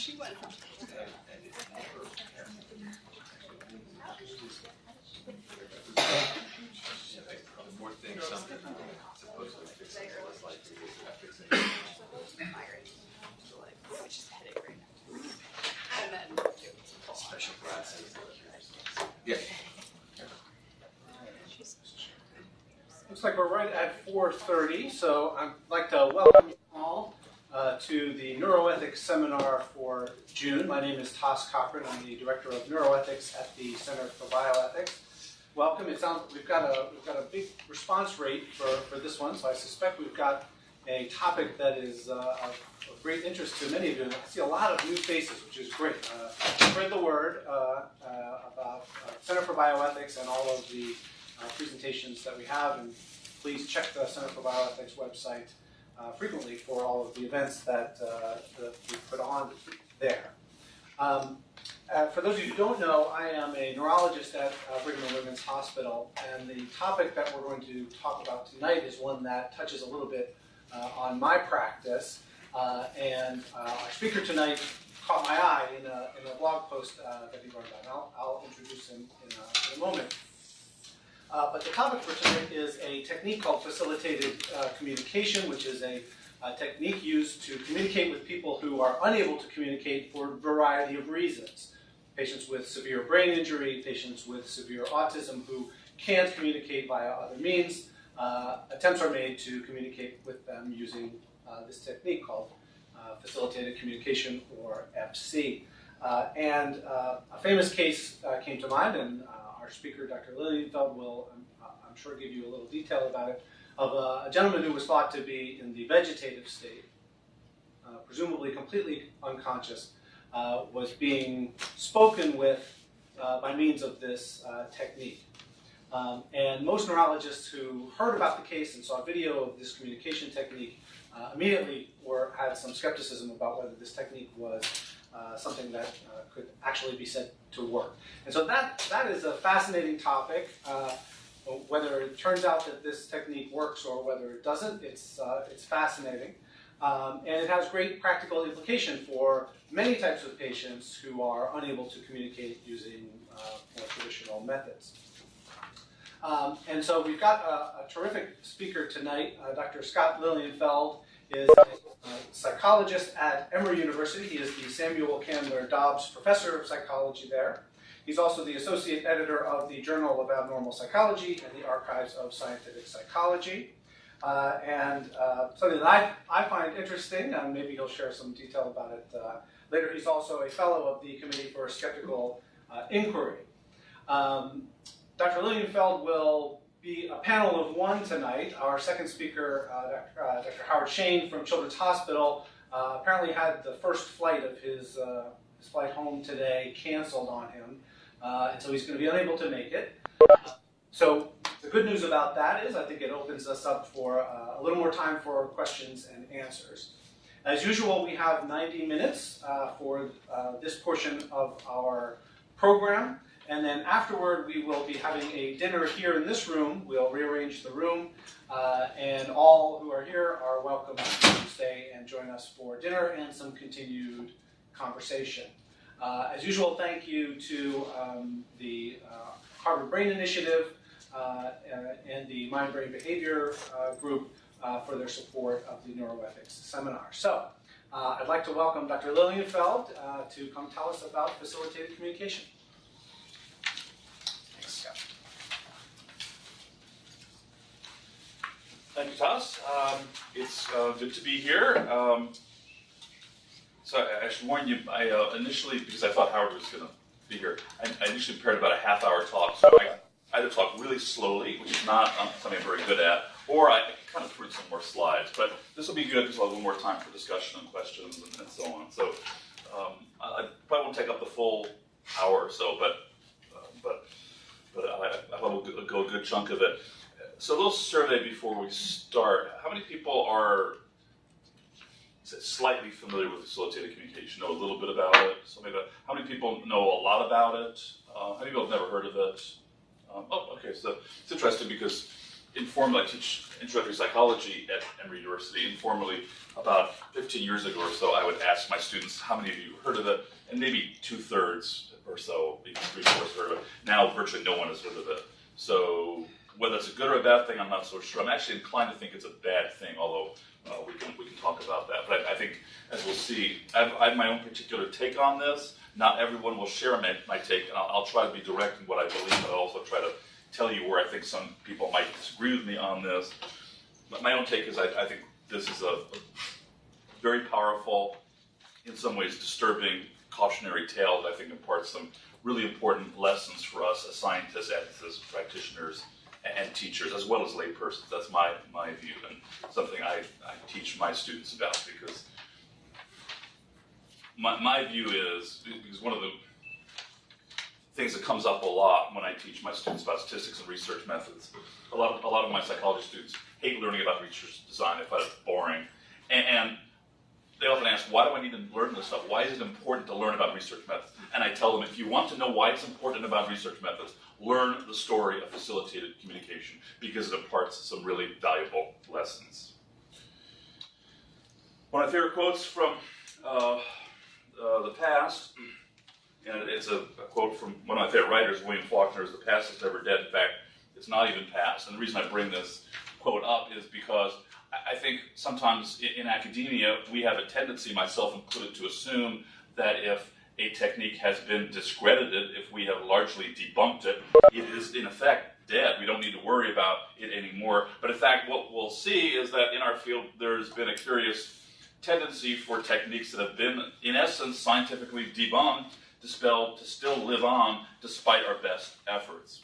she went. More things, something supposedly fixing it was like fixing Which is headache right now. And then special classes. Yeah. Looks like we're right at 4:30, so I'd like to welcome you all uh, to the Neuroethics Seminar for June. Toss Cochrane. I'm the Director of Neuroethics at the Center for Bioethics. Welcome. It sounds we've got a we've got a big response rate for, for this one, so I suspect we've got a topic that is uh, of, of great interest to many of you. I see a lot of new faces, which is great. Uh, spread the word uh, uh, about uh, Center for Bioethics and all of the uh, presentations that we have, and please check the Center for Bioethics website frequently for all of the events that, that we put on there. Um, uh, for those of you who don't know, I am a neurologist at uh, Brigham and Women's Hospital, and the topic that we're going to talk about tonight is one that touches a little bit uh, on my practice. Uh, and uh, our speaker tonight caught my eye in a, in a blog post uh, that he wrote about. And I'll, I'll introduce him in a, in a moment. But the topic for tonight is a technique called facilitated communication, which is a, a, technique used to communicate with people who are unable to communicate for a variety of reasons. Patients with severe brain injury, patients with severe autism who can't communicate via other means. Uh, attempts are made to communicate with them using uh, this technique called uh, facilitated communication or FC. Uh, and uh, a famous case came to mind, and our speaker, Dr. Lilienfeld, will, I'm, I'm, sure, give you a little detail about it, of a, a gentleman who was thought to be in the vegetative state, uh, presumably completely unconscious, uh, was being spoken with uh, by means of this uh, technique. Um, and most neurologists who heard about the case and saw video of this communication technique uh, immediately were, had some skepticism about whether this technique was uh, something that uh, could actually be said to work. And so that, that is a fascinating topic. Uh, whether it turns out that this technique works or whether it doesn't, it's, uh, it's fascinating. Um, and it has great practical implication for many types of patients who are unable to communicate using uh, more traditional methods. Um, and so we've got a, a terrific speaker tonight, Dr. Scott Lilienfeld is a psychologist at Emory University. He is the Samuel Candler Dobbs Professor of Psychology there. He's also the associate editor of the Journal of Abnormal Psychology and the Archives of Scientific Psychology. Uh, and uh, something that I, I find interesting, and maybe he'll share some detail about it uh, later, he's also a fellow of the Committee for Skeptical uh, Inquiry. Um, Dr. Lilienfeld will be a panel of one tonight. Our second speaker, uh, Dr. Uh, Dr. Howard Shane from Children's Hospital, apparently had the first flight of his, his flight home today canceled on him, uh, and so he's going to be unable to make it. So the good news about that is I think it opens us up for uh, a little more time for questions and answers. As usual, we have 90 minutes for this portion of our program. And then afterward, we will be having a dinner here in this room. We'll rearrange the room, uh, and all who are here are welcome to stay and join us for dinner and some continued conversation. Uh, as usual, thank you to um, the uh, Harvard Brain Initiative uh, uh, and the Mind Brain Behavior uh, Group for their support of the neuroethics seminar. So, I'd like to welcome Dr. Lilienfeld to come tell us about facilitated communication. Thanks, Scott. Thank you, Toss. Um, it's uh, good to be here. Um, so I, I, should warn you, I uh, initially, because I thought Howard was going to be here, I, I, initially prepared about a half hour talk. So I either talk really slowly, which is not um, something I'm very good at, or I kind of put some more slides. But this will be good because I'll have a little more time for discussion and questions and, and so on. So um, I, I, probably won't take up the full hour or so, but uh, but but I, I we'll go a good chunk of it. So a little survey before we start. How many people are slightly familiar with facilitated communication, know a little bit about it? Maybe how many people know a lot about it? Uh, how many people have never heard of it? Um, oh, okay, so it's interesting because informally I teach introductory psychology at Emory University. Informally, about 15 years ago or so, I would ask my students, "How many of you heard of it?" And maybe two thirds or so, maybe three fourths heard of it. Now, virtually no one has heard of it. So whether it's a good or a bad thing, I'm not so sure. I'm actually inclined to think it's a bad thing, although uh, we can we can talk about that. But I, I think, as we'll see, I have, I have my own particular take on this. Not everyone will share my, my take, and I'll, I'll try to be direct in what I believe, but I'll also try to tell you where I think some people might disagree with me on this. But my own take is I, I think this is a, a very powerful, in some ways disturbing, cautionary tale that I think imparts some really important lessons for us as scientists, ethicists, practitioners, and teachers, as well as laypersons. That's my, my view, and something I, I teach my students about because my, my view is because one of the things that comes up a lot when I teach my students about statistics and research methods. A lot of, a lot of my psychology students hate learning about research design. They find it boring. And, and they often ask, why do I need to learn this stuff? Why is it important to learn about research methods? And I tell them, if you want to know why it's important about research methods, learn the story of facilitated communication because it imparts some really valuable lessons. One of my favorite quotes from uh, uh, the past and it's a, a, quote from one of my favorite writers, William Faulkner, is the past is never dead. In fact, it's not even past. And the reason I bring this quote up is because I, think sometimes in, in, academia, we have a tendency, myself included, to assume that if a technique has been discredited, if we have largely debunked it, it is in effect dead. We don't need to worry about it anymore. But in fact, what we'll see is that in our field, there's been a curious tendency for techniques that have been, in essence, scientifically debunked dispelled to still live on despite our best efforts.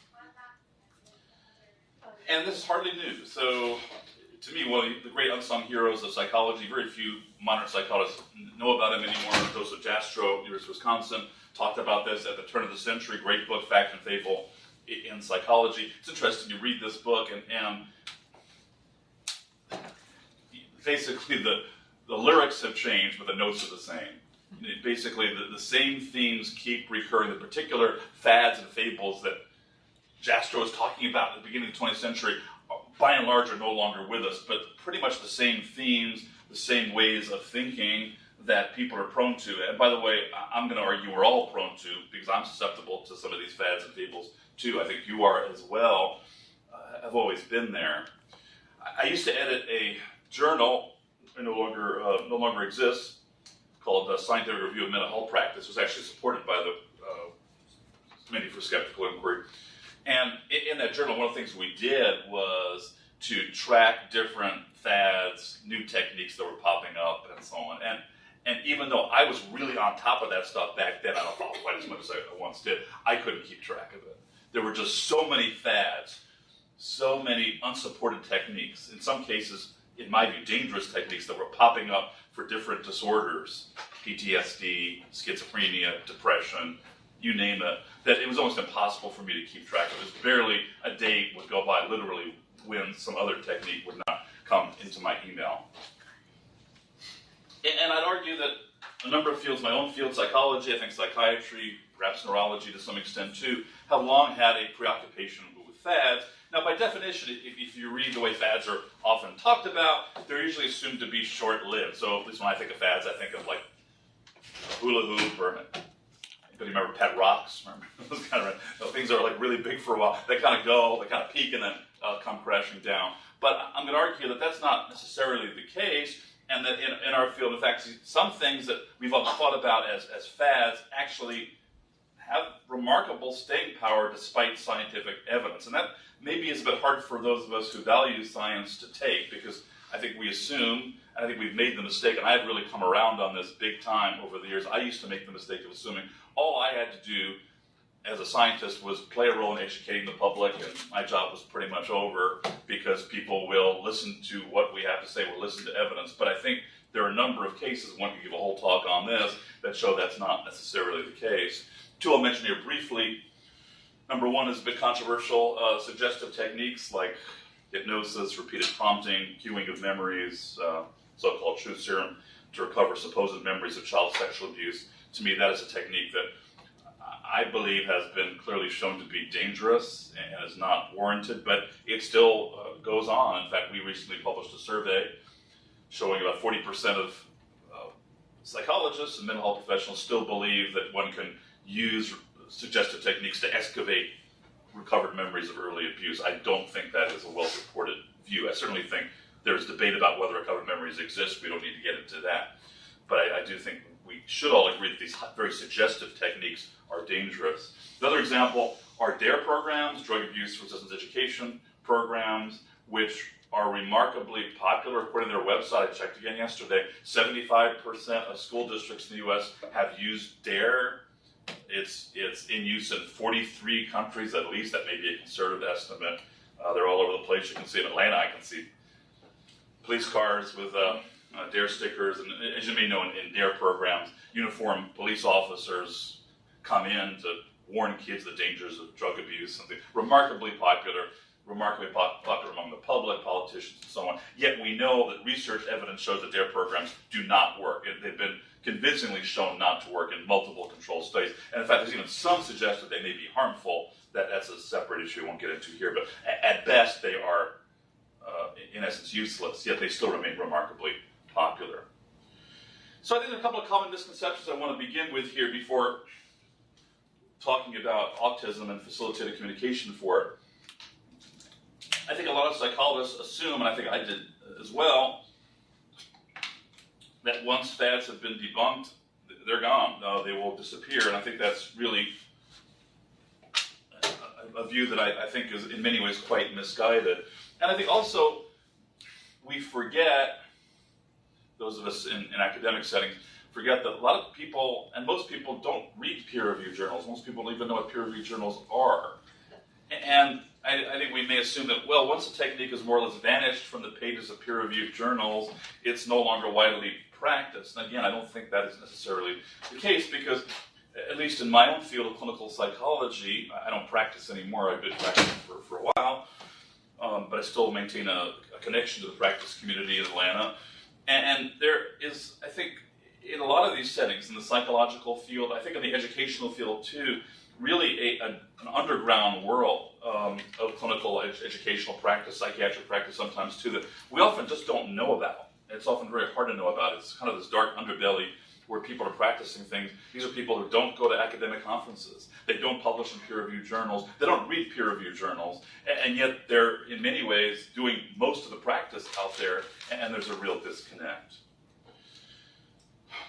And this is hardly new. So, to me, one of the great unsung heroes of psychology, very few modern psychologists know about him anymore. Joseph Jastrow, University of Wisconsin, talked about this at the turn of the century. Great book, Fact and Fable in Psychology. It's interesting to read this book, and, and basically the, the lyrics have changed, but the notes are the same basically the, the same themes keep recurring, the particular fads and fables that Jastrow was talking about at the beginning of the 20th century, by and large, are no longer with us, but pretty much the same themes, the same ways of thinking that people are prone to. And by the way, I'm going to argue we're all prone to, because I'm susceptible to some of these fads and fables too. I think you are as well. Uh, I've always been there. I used to edit a journal, it no longer, uh, no longer exists, called the Scientific Review of Mental Health Practice, was actually supported by the uh, Committee for Skeptical Inquiry. And in that journal, one of the things we did was to track different fads, new techniques that were popping up, and so on. And and even though I was really on top of that stuff back then, I don't follow quite as much as I once did. I couldn't keep track of it. There were just so many fads, so many unsupported techniques. In some cases, in my view, dangerous techniques that were popping up for different disorders, PTSD, schizophrenia, depression, you name it, that it was almost impossible for me to keep track of. It was barely a day would go by, literally, when some other technique would not come into my email. And I'd argue that a number of fields, my own field, psychology, I think psychiatry, perhaps neurology to some extent too, have long had a preoccupation with fads now, by definition, if, you read the way fads are often talked about, they're usually assumed to be short-lived. So at least when I think of fads, I think of like hula hoop or anybody remember pet rocks? Remember those kind of know, things that are like really big for a while. They kind of go, they kind of peak, and then uh, come crashing down. But I'm going to argue that that's not necessarily the case, and that in, in our field, in fact, some things that we've all thought about as, as fads actually have remarkable staying power despite scientific evidence. And that maybe is a bit hard for those of us who value science to take because I think we assume, and I think we've made the mistake, and I've really come around on this big time over the years. I used to make the mistake of assuming all I had to do as a scientist was play a role in educating the public, and my job was pretty much over because people will listen to what we have to say, will listen to evidence. But I think there are a number of cases, one could give a whole talk on this, that show that's not necessarily the case. Two I'll mention here briefly. Number one is a bit controversial. Uh, suggestive techniques like hypnosis, repeated prompting, cueing of memories, uh, so-called truth serum to recover supposed memories of child sexual abuse. To me, that is a technique that I believe has been clearly shown to be dangerous and is not warranted, but it still uh, goes on. In fact, we recently published a survey showing about 40% of uh, psychologists and mental health professionals still believe that one can use suggestive techniques to excavate recovered memories of early abuse. I don't think that is a well-supported view. I certainly think there's debate about whether recovered memories exist. We don't need to get into that. But I, I do think we should all agree that these very suggestive techniques are dangerous. Another example are DARE programs, drug abuse resistance education programs, which are remarkably popular. According to their website, I checked again yesterday, 75% of school districts in the US have used DARE. It's, it's in use in 43 countries at least. That may be a conservative estimate. Uh, they're all over the place. You can see in Atlanta, I can see police cars with uh, uh, DARE stickers. And as you may know, in, in DARE programs, uniformed police officers come in to warn kids the dangers of drug abuse. Something remarkably popular, remarkably pop- popular among the public, politicians, and so on. Yet we know that research evidence shows that DARE programs do not work. And they've been convincingly shown not to work in multiple control studies. And in fact, there's even some suggest that they may be harmful. That that's a separate issue we won't get into here. But at best, they are, uh, in essence, useless. Yet they still remain remarkably popular. So I think there are a couple of common misconceptions I want to begin with here before talking about autism and facilitated communication for it. I think a lot of psychologists assume, and I think I did as well, that once fads have been debunked, they're gone. Uh, they will disappear, and I think that's really a, a view that I, I think is in many ways quite misguided. And I think also we forget, those of us in, in academic settings, forget that a lot of people, and most people don't read peer reviewed journals. Most people don't even know what peer reviewed journals are. And I, I, think we may assume that, well, once a technique has more or less vanished from the pages of peer reviewed journals, it's no longer widely practiced. And again, I don't think that is necessarily the case because, at least in my own field of clinical psychology, I don't practice anymore. I've been practicing for, for a while, um, but I still maintain a, a, connection to the practice community in Atlanta. And, and there is, I think, in a lot of these settings, in the psychological field, I think in the educational field too, really a, a, an underground world um, of clinical ed- educational practice, psychiatric practice sometimes too, that we often just don't know about. It's often very hard to know about. It's kind of this dark underbelly where people are practicing things. These are people who don't go to academic conferences. They don't publish in peer-reviewed journals. They don't read peer-reviewed journals. And, yet they're, in many ways, doing most of the practice out there, and there's a real disconnect.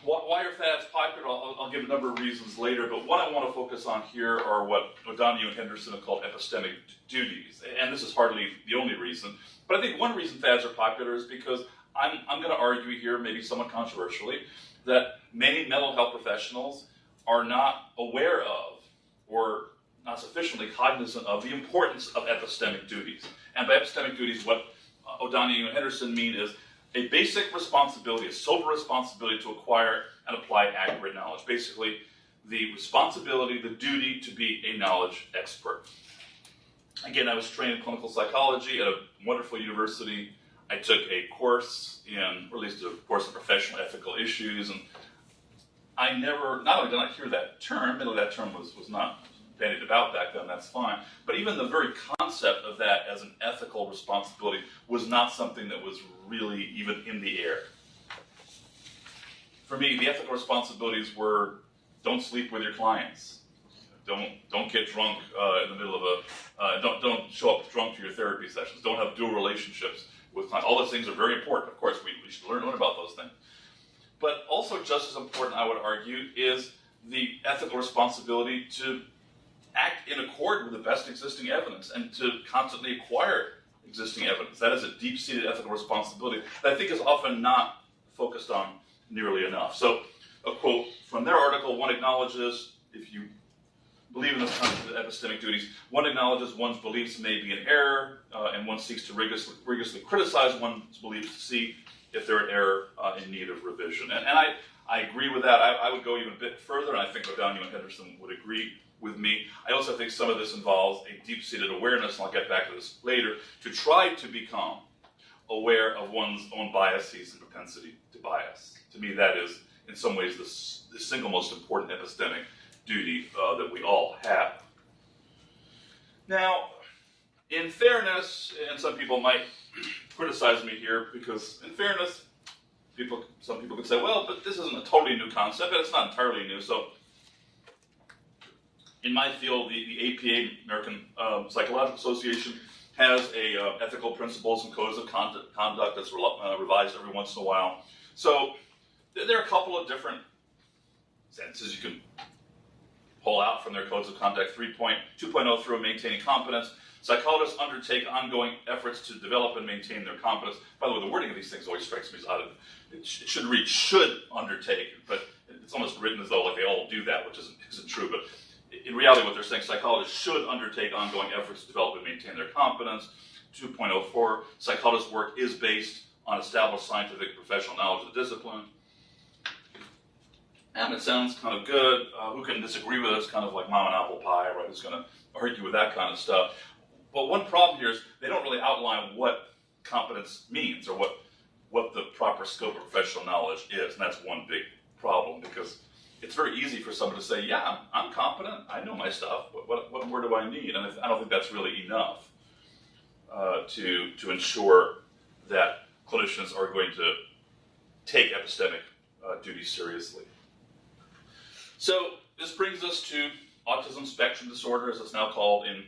Why are fads popular? I'll, I'll, give a number of reasons later, but what I want to focus on here are what O'Donohue and Henderson have called epistemic duties. And this is hardly the only reason, but I think one reason fads are popular is because I'm, I'm going to argue here, maybe somewhat controversially, that many mental health professionals are not aware of or not sufficiently cognizant of the importance of epistemic duties. And by epistemic duties, what uh, O'Donohue and Henderson mean is a basic responsibility, a sober responsibility to acquire and apply accurate knowledge. Basically, the responsibility, the duty to be a knowledge expert. Again, I was trained in clinical psychology at a wonderful university. I took a course in, or at least a course in professional ethical issues, and I never, not only did I hear that term, admittedly that term was, was not bandied about back then, that's fine. But even the very concept of that as an ethical responsibility was not something that was really even in the air. For me, the ethical responsibilities were don't sleep with your clients. Don't don't get drunk uh, in the middle of a uh, don't don't show up drunk to your therapy sessions. Don't have dual relationships with. All those things are very important. Of course, we, we should learn learn about those things. But also just as important, I would argue, is the ethical responsibility to act in accord with the best existing evidence and to constantly acquire existing evidence. That is a deep seated ethical responsibility that I think is often not focused on nearly enough. So, a quote from their article one acknowledges, if you believe in this concept of epistemic duties, one acknowledges one's beliefs may be in error, uh, and one seeks to rigorously, rigorously, criticize one's beliefs to see if they're in error uh, in need of revision. And, and I, I agree with that. I, I, would go even a bit further, and I think O'Donohue and Henderson would agree with me. I also think some of this involves a deep-seated awareness, and I'll get back to this later, to try to become aware of one's own biases and propensity to bias. To me, that is, in some ways, the, the single most important epistemic duty uh, that we all have. Now, in fairness, and some people might criticize me here because, in fairness, people, some people could say, well, but this isn't a totally new concept, and it's not entirely new. So, in my field, the, the APA, American um, Psychological Association, has a uh, ethical principles and codes of conduct, that's re- uh, revised every once in a while. So, there are a couple of different senses you can pull out from their codes of conduct 3.2.0 through maintaining competence. Psychologists undertake ongoing efforts to develop and maintain their competence. By the way, the wording of these things always strikes me as odd. It, sh- it should read should undertake, but it's almost written as though like they all do that, which isn't, isn't true. But in reality, what they're saying, psychologists should undertake ongoing efforts to develop and maintain their competence. 2.04, psychologists' work is based on established scientific professional knowledge of the discipline. And it sounds kind of good. Uh, who can disagree with us? Kind of like mom and apple pie, right? Who's going to argue with that kind of stuff? But one problem here is they don't really outline what competence means or what what the proper scope of professional knowledge is, and that's one big problem because it's very easy for someone to say, "Yeah, I'm, I'm competent. I know my stuff. What, what, what more do I need?" And I don't think that's really enough uh, to to ensure that clinicians are going to take epistemic uh, duty seriously. So this brings us to autism spectrum disorder, as it's now called in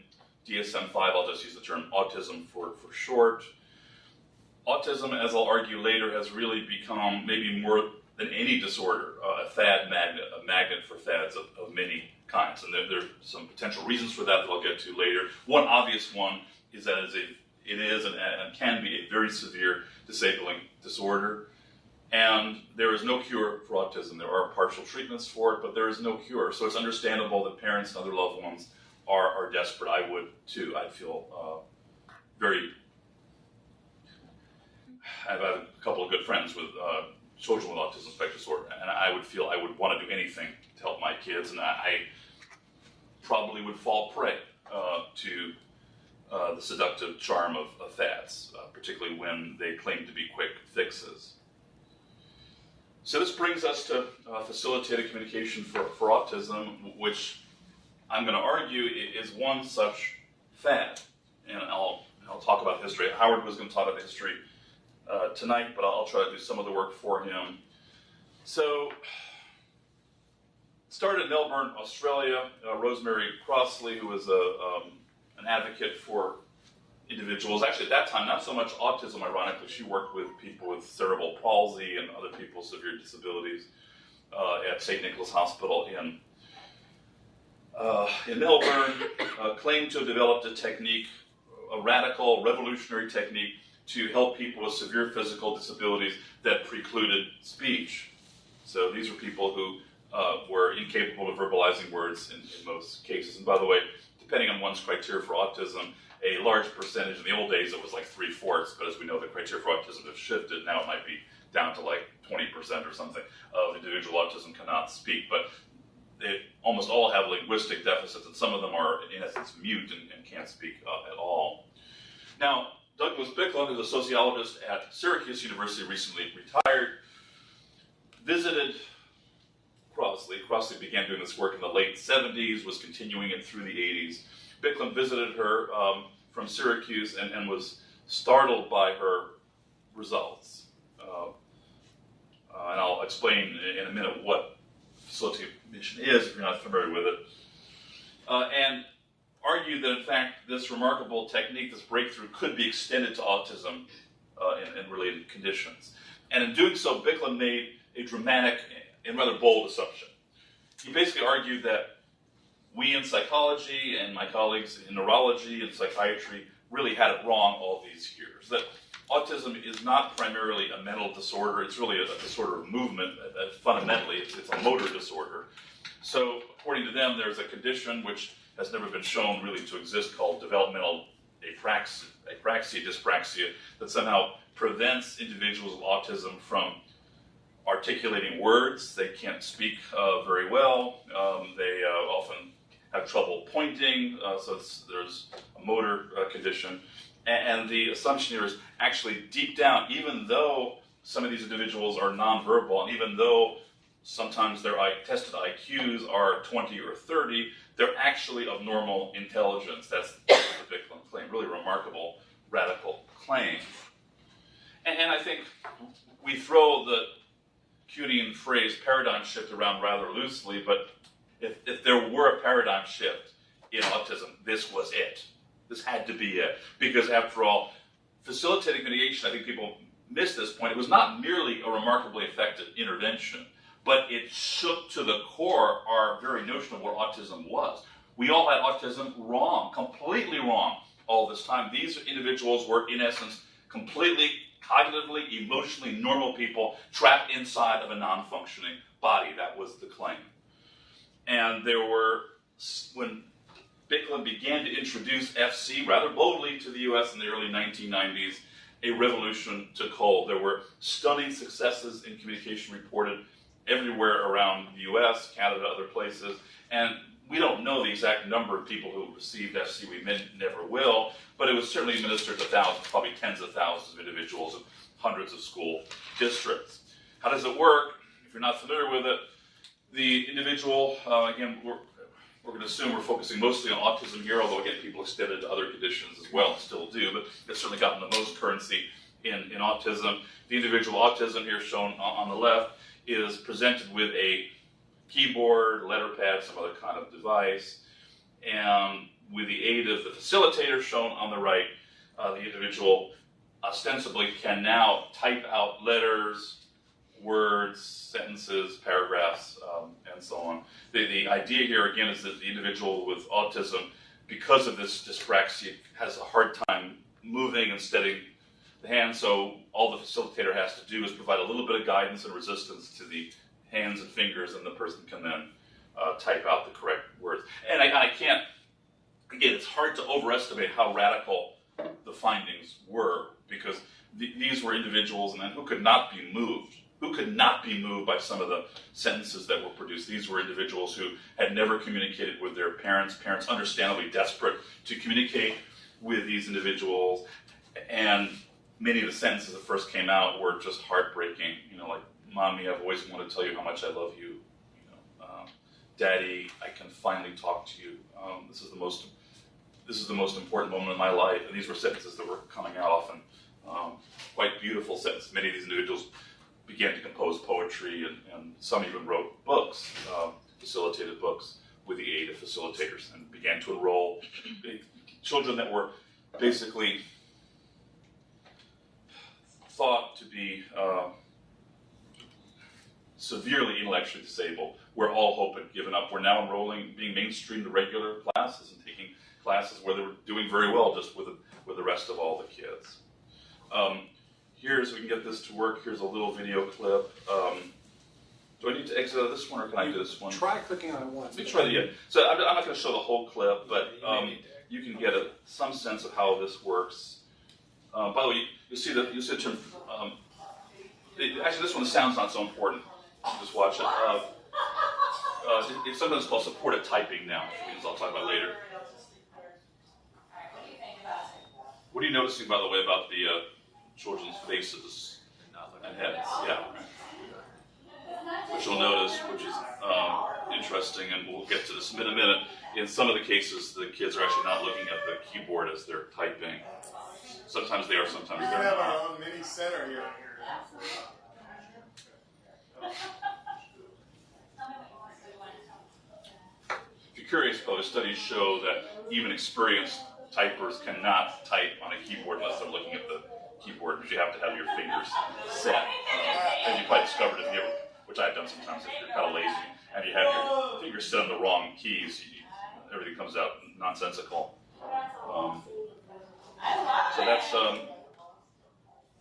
DSM-5. I'll just use the term autism for, for short. Autism, as I'll argue later, has really become maybe more than any disorder, uh, a fad magnet, a magnet for fads of, of many kinds. And there, there, are some potential reasons for that that I'll get to later. One obvious one is that it's a, it is and, and can be a very severe disabling disorder. And there is no cure for autism. There are partial treatments for it, but there is no cure. So it's understandable that parents and other loved ones are, are desperate. I would too. I'd feel uh, very. I've had a couple of good friends with uh, children with autism spectrum disorder, and I would feel I would want to do anything to help my kids, and I, I probably would fall prey uh, to uh, the seductive charm of, of fads, uh, particularly when they claim to be quick fixes. So this brings us to uh, facilitated communication for, for autism, which I'm going to argue is one such fad. And I'll, I'll talk about history. Howard was going to talk about history uh, tonight, but I'll try to do some of the work for him. So, started in Melbourne, Australia. Uh, Rosemary Crossley, who was a, um, an advocate for individuals. Actually, at that time, not so much autism, ironically. She worked with people with cerebral palsy and other people with severe disabilities uh, at St. Nicholas Hospital in, uh, in Melbourne. Uh, claimed to have developed a technique, a radical, revolutionary technique to help people with severe physical disabilities that precluded speech. So these were people who uh, were incapable of verbalizing words in, in most cases. And by the way, depending on one's criteria for autism, a large percentage. In the old days, it was like three fourths, but as we know, the criteria for autism have shifted. Now it might be down to like 20% or something of individual autism cannot speak. But they almost all have linguistic deficits, and some of them are, in essence, mute and, and can't speak uh, at all. Now, Douglas Biklen, who's a sociologist at Syracuse University, recently retired, visited Crossley. Crossley began doing this work in the late 70s, was continuing it through the 80s. Biklen visited her um, from Syracuse and, and, was startled by her results. Uh, uh, and I'll explain in a minute what facility mission is if you're not familiar with it. Uh, and argue that in fact this remarkable technique, this breakthrough, could be extended to autism uh, and, and, related conditions. And in doing so, Biklen made a dramatic and rather bold assumption. He basically argued that we in psychology and my colleagues in neurology and psychiatry really had it wrong all these years. That autism is not primarily a mental disorder, it's really a, a disorder of movement. Fundamentally, it's, it's, a motor disorder. So, according to them, there's a condition which has never been shown really to exist called developmental apraxia, apraxia dyspraxia, that somehow prevents individuals with autism from articulating words. They can't speak uh, very well. Um, they uh, often have trouble pointing, uh, so there's a motor uh, condition. And, and, the assumption here is actually deep down, even though some of these individuals are nonverbal, and even though sometimes their I- tested IQs are 20 or 30. They're actually of normal intelligence. That's the Biklen claim. Really remarkable, radical claim. And, and I think we throw the Kuhnian phrase paradigm shift around rather loosely, but if, if there were a paradigm shift in autism, this was it. This had to be it. Because after all, facilitating mediation, I think people miss this point. It was not merely a remarkably effective intervention, but it shook to the core our very notion of what autism was. We all had autism wrong, completely wrong all this time. These individuals were, in essence, completely cognitively, emotionally normal people trapped inside of a non functioning body. That was the claim. And there were, when Biklen began to introduce FC rather boldly to the US in the early 1990s, a revolution took hold. There were stunning successes in communication reported everywhere around the US, Canada, other places. And we don't know the exact number of people who received FC. We never will, but it was certainly administered to thousands, probably tens of thousands of individuals in hundreds of school districts. How does it work? If you're not familiar with it, the individual, uh, again, we're, we're going to assume we're focusing mostly on autism here, although again, people extend it to other conditions as well still do, but it's certainly gotten the most currency in, in autism. The individual autism here shown on, on the left is presented with a keyboard, letter pad, some other kind of device, and with the aid of the facilitator shown on the right, uh, the individual ostensibly can now type out letters, words, sentences, paragraphs, um, and so on. The, the idea here, again, is that the individual with autism, because of this dyspraxia, has a hard time moving and steadying the hand, so all the facilitator has to do is provide a little bit of guidance and resistance to the hands and fingers, and the person can then uh, type out the correct words. And I, I can't, again, it's hard to overestimate how radical the findings were because th- these were individuals and who could not be moved, who could not be moved by some of the sentences that were produced. These were individuals who had never communicated with their parents, parents understandably desperate to communicate with these individuals, and many of the sentences that first came out were just heartbreaking. You know, like, "Mommy, I've always wanted to tell you how much I love you." You know, um, "Daddy, I can finally talk to you. Um, this is the most this is the most important moment in my life. And these were sentences that were coming out often, um, quite beautiful sentences. Many of these individuals began to compose poetry, and, and some even wrote books, um, facilitated books, with the aid of facilitators, and began to enroll children that were basically thought to be uh, severely intellectually disabled, where all hope had given up. We're now enrolling, being mainstreamed to regular classes and taking classes where they were doing very well just with the, with the rest of all the kids. Um, here's, we can get this to work, here's a little video clip. Um, do I need to exit out of this one or can I do this one? Try clicking on it once. Let me try the, yeah. So I'm, I'm not going to show the whole clip, but You um, you can get a, some sense of how this works. Uh, by the way, you, you see the you see the term. Um, it- actually, this one the sound's not so important. Just watch it. Uh, uh, it's sometimes called supported typing now, which I'll talk about later. What are you noticing, by the way, about the uh, children's faces and heads? Yeah. Which you'll notice, which is um, interesting, and we'll get to this in a minute. In some of the cases, the kids are actually not looking at the keyboard as they're typing. Sometimes they are, sometimes they're can have not. our own mini center here. If you're curious, though, studies show that even experienced typers cannot type on a keyboard unless they're looking at the keyboard, because you have to have your fingers set. Uh, as you probably discovered if you ever, which I've done sometimes if you're kind of lazy, and you have your fingers set on the wrong keys, you, everything comes out nonsensical. Um, so that's um,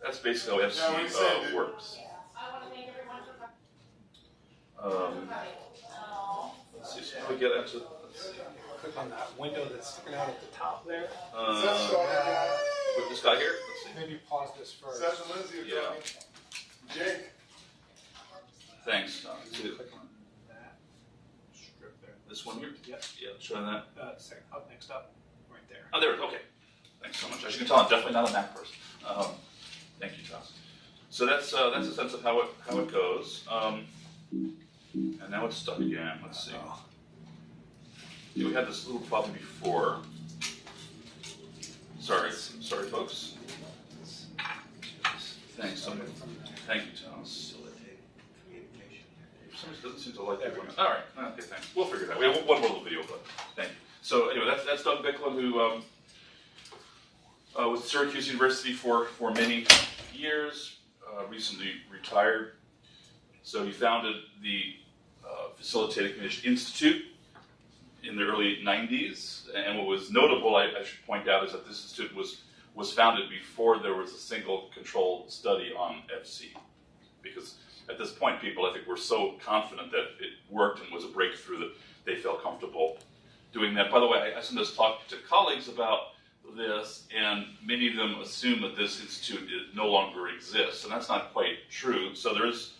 that's basically how FC what he said, uh, dude. works. Um, let's see, so if we get into let's see. Click on that window that's sticking out at the top there. that Uh, Sean again? with this guy here, let's see. Maybe pause this first. Seth and Lindsay are Yeah. talking. Jake, Thanks. Uh, see the- Click on that strip there. this one here. Yep. Yeah, showing that. Uh, second, up next up, right there. Oh, there. it is. Okay. Thanks so much. As you can tell, I'm definitely not a Mac person. Um, thank you, Tom. So that's uh, that's a sense of how it how it goes. Um, And now it's stuck again. Let's see. Yeah, we had this little problem before. Sorry, sorry, folks. Thanks. so- Thank you, Thomas. For some doesn't seem to like that one. All right. Okay, thanks. We'll figure it out. We have one more little video, but thank you. So anyway, that's that's Doug Biklen, who um, uh, was at Syracuse University for for many years. Uh, recently retired. So he founded the uh, Facilitated Communication Institute in the early 90s. And what was notable, I, I should point out, is that this institute was was founded before there was a single controlled study on FC. Because at this point, people, I think, were so confident that it worked and was a breakthrough that they felt comfortable doing that. By the way, I, sometimes talk to colleagues about this, and many of them assume that this institute no longer exists, and that's not quite true. So there is,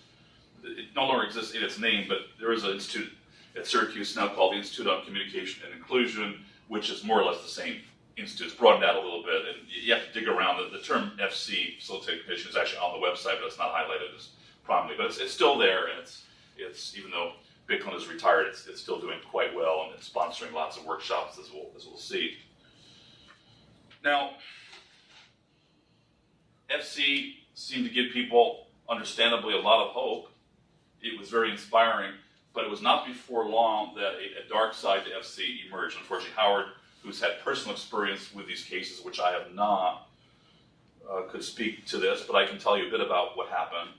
it no longer exists in its name, but there is an institute at Syracuse now called the Institute on Communication and Inclusion, which is more or less the same institute. It's broadened out a little bit, and you have to dig around. The, the term FC, Facilitated Communication, is actually on the website, but it's not highlighted as prominently. But it's, it's still there, and it's, it's even though Biklen is retired, it's, it's still doing quite well, and it's sponsoring lots of workshops, as we'll, as we'll see. Now, FC seemed to give people, understandably, a lot of hope. It was very inspiring, but it was not before long that a, a dark side to FC emerged. Unfortunately, Howard, who's had personal experience with these cases, which I have not, uh, could speak to this, but I can tell you a bit about what happened.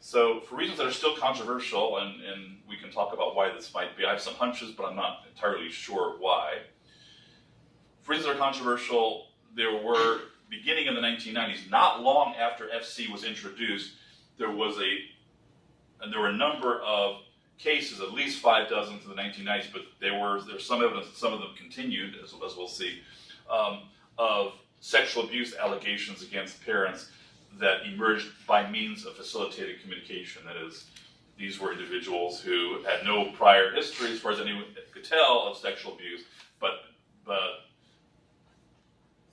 So, for reasons that are still controversial, and, and we can talk about why this might be, I have some hunches, but I'm not entirely sure why. For reasons that are controversial, there were, beginning in the 1990s, not long after FC was introduced, there was a, and there were a number of cases, at least five dozen in the 1990s, but there were there's some evidence that some of them continued, as, as we'll see, um, of sexual abuse allegations against parents that emerged by means of facilitated communication. That is, these were individuals who had no prior history, as far as anyone could tell, of sexual abuse, but but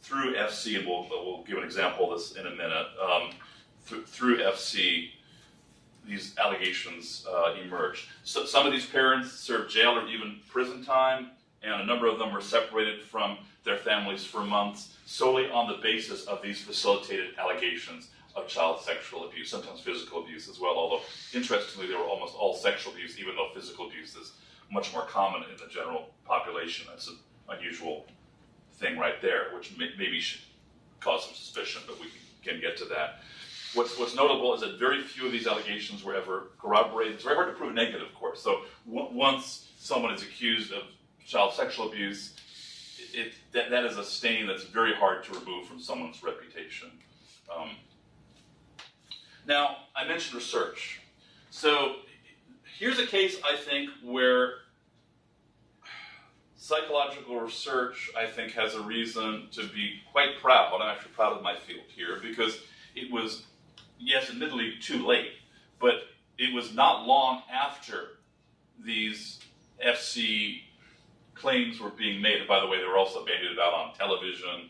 through FC, and we'll, we'll give an example of this in a minute, um, th- through FC, these allegations uh, emerged. So some of these parents served jail or even prison time, and a number of them were separated from their families for months solely on the basis of these facilitated allegations of child sexual abuse, sometimes physical abuse as well, although interestingly, they were almost all sexual abuse, even though physical abuse is much more common in the general population. That's an unusual thing right there, which may, maybe should cause some suspicion, but we can, can get to that. What's, what's notable is that very few of these allegations were ever corroborated. It's very hard to prove negative, of course. So once someone is accused of child sexual abuse, it, that, that is a stain that's very hard to remove from someone's reputation. Um, now, I mentioned research. So here's a case, I think, where psychological research, I think, has a reason to be quite proud. I'm actually proud of my field here because it was, yes, admittedly too late, but it was not long after these FC claims were being made. And by the way, they were also bandied about on television.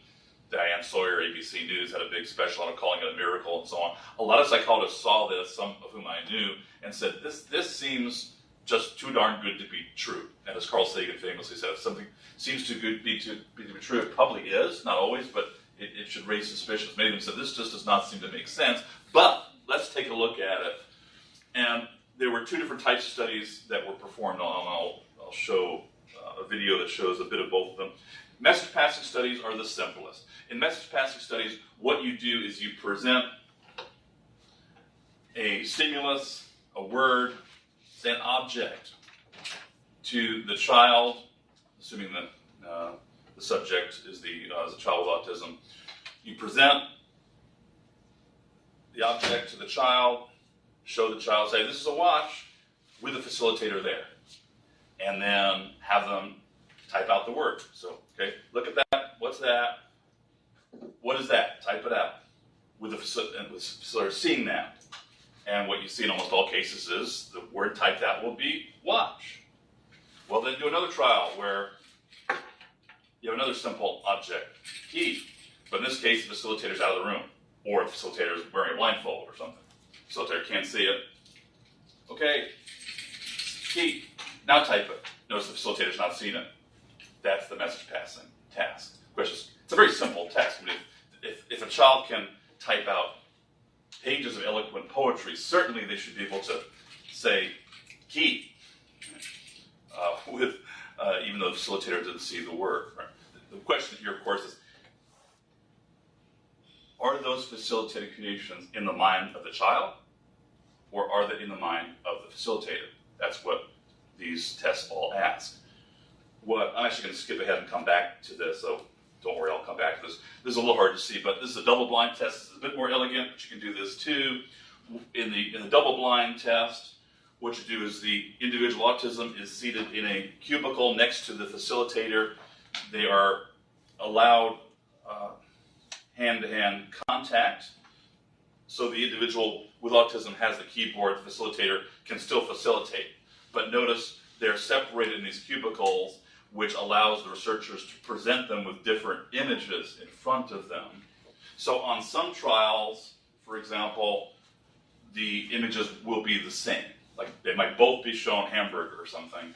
Diane Sawyer, ABC News, had a big special on calling it a miracle and so on. A lot of psychologists saw this, some of whom I knew, and said, this, this seems just too darn good to be true. And as Carl Sagan famously said, if something seems too good to be, to be, to be true, it probably is, not always, but it, it should raise suspicions. Many of them said, this just does not seem to make sense, but let's take a look at it. And there were two different types of studies that were performed, I'll, I'll show uh, a video that shows a bit of both of them. Message passing studies are the simplest. In message passing studies, what you do is you present a stimulus, a word, an object to the child, assuming that uh, the subject is the, uh, a child with autism. You present the object to the child, show the child, say, this is a watch, with a facilitator there. And then have them type out the word. So, okay, look at that. What's that? What is that? Type it out. With the facilitator, seeing that. And what you see in almost all cases is the word typed out will be watch. Well, then do another trial where you have another simple object, key. But in this case, the facilitator's out of the room, or the facilitator is wearing a blindfold or something. Facilitator can't see it. Okay, key, now type it. Notice the facilitator's not seen it. That's the message passing task. Which is, it's a very simple task. I mean, if, if, if a child can type out pages of eloquent poetry, certainly they should be able to say key uh, with, uh, even though the facilitator didn't see the word. Right? The question here, of course, is are those facilitated communications in the mind of the child, or are they in the mind of the facilitator? That's what these tests all ask. What I'm actually going to skip ahead and come back to this, so don't worry, I'll come back to this. This is a little hard to see, but this is a double-blind test. It's a bit more elegant, but you can do this too. In the in the double-blind test, what you do is the individual autism is seated in a cubicle next to the facilitator. They are allowed uh, hand-to-hand contact. So the individual with autism has the keyboard, the facilitator can still facilitate. But notice they're separated in these cubicles, which allows the researchers to present them with different images in front of them. So on some trials, for example, the images will be the same. Like they might both be shown hamburger or something.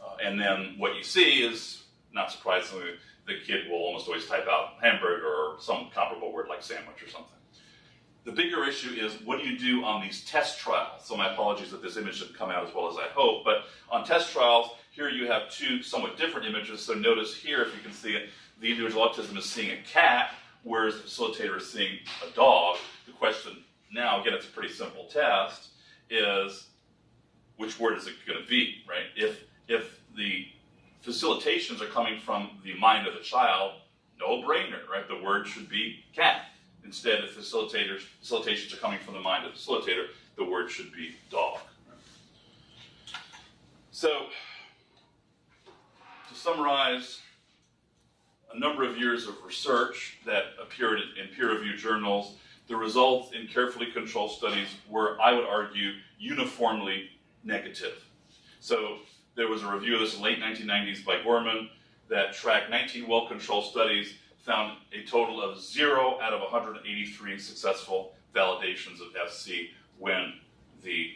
Uh, and then what you see is, not surprisingly, the kid will almost always type out hamburger or some comparable word like sandwich or something. The bigger issue is what do you do on these test trials? So my apologies that this image didn't come out as well as I hope, but on test trials, here you have two somewhat different images. So notice here, if you can see it, the individual autism is seeing a cat, whereas the facilitator is seeing a dog. The question now, again, it's a pretty simple test, is which word is it going to be, right? If if the facilitations are coming from the mind of the child, no brainer, right? The word should be cat. Instead, if facilitators facilitations are coming from the mind of the facilitator, the word should be dog. So, to summarize, a number of years of research that appeared in peer-reviewed journals, the results in carefully controlled studies were, I would argue, uniformly negative. So there was a review of this in late 1990s by Gorman that tracked 19 well-controlled studies, found a total of zero out of 183 successful validations of FC when the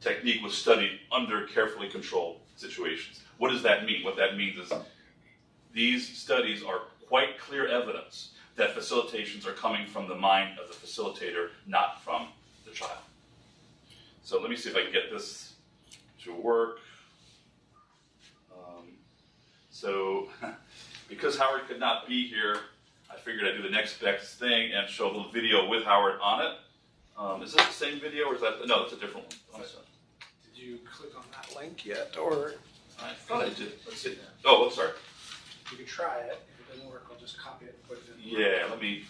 technique was studied under carefully controlled situations. What does that mean? What that means is these studies are quite clear evidence that facilitations are coming from the mind of the facilitator, not from the child. So let me see if I can get this to work. Um, so, because Howard could not be here, I figured I'd do the next best thing and show a little video with Howard on it. Um, is this the same video or is that, no, it's a different one. Did you click on that link yet, or I thought I did. Let's see. Oh, I'm sorry. you can try it? If it doesn't work, I'll just copy it and put it in. Yeah, let me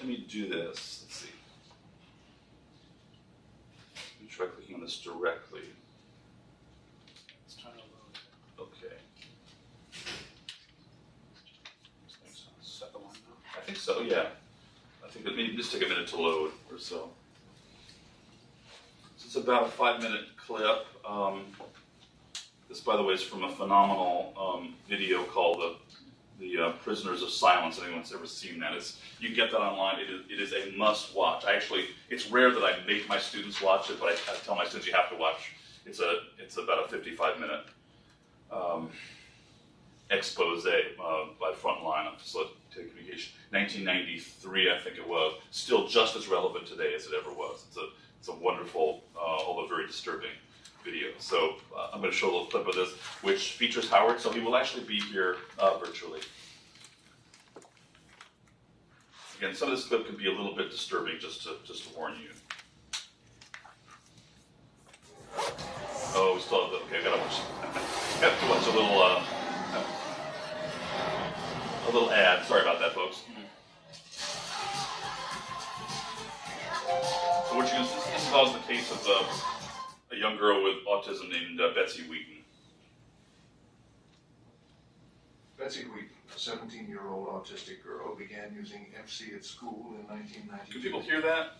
let me do this. Let's see. Let me try clicking on this directly. It's trying to load. Okay. Set the one now. I think so, yeah. I think it may just take a minute to load or so. So it's about a five minute clip. Um, this, by the way, is from a phenomenal um, video called the the uh, Prisoners of Silence. Anyone's ever seen that? It's, you can get that online. It is, it is a must watch. I actually, it's rare that I make my students watch it, but I, I tell my students you have to watch. It's a it's about a 55 minute um, expose uh, by Frontline on facilitated communication. 1993, I think it was. Still just as relevant today as it ever was. It's a it's a wonderful, uh, although very disturbing video. So uh, I'm going to show a little clip of this, which features Howard. So he will actually be here uh, virtually. Again, some of this clip can be a little bit disturbing, just to just to warn you. Oh, we still have the, okay. I've gotta watch. have to watch a little uh, a little ad. Sorry about that, folks. So what you this, this is the case of uh, a young girl with autism named uh, Betsy Wheaton. Betsy Wheaton, a 17-year-old autistic girl, began using FC at school in 1992. Can people hear that?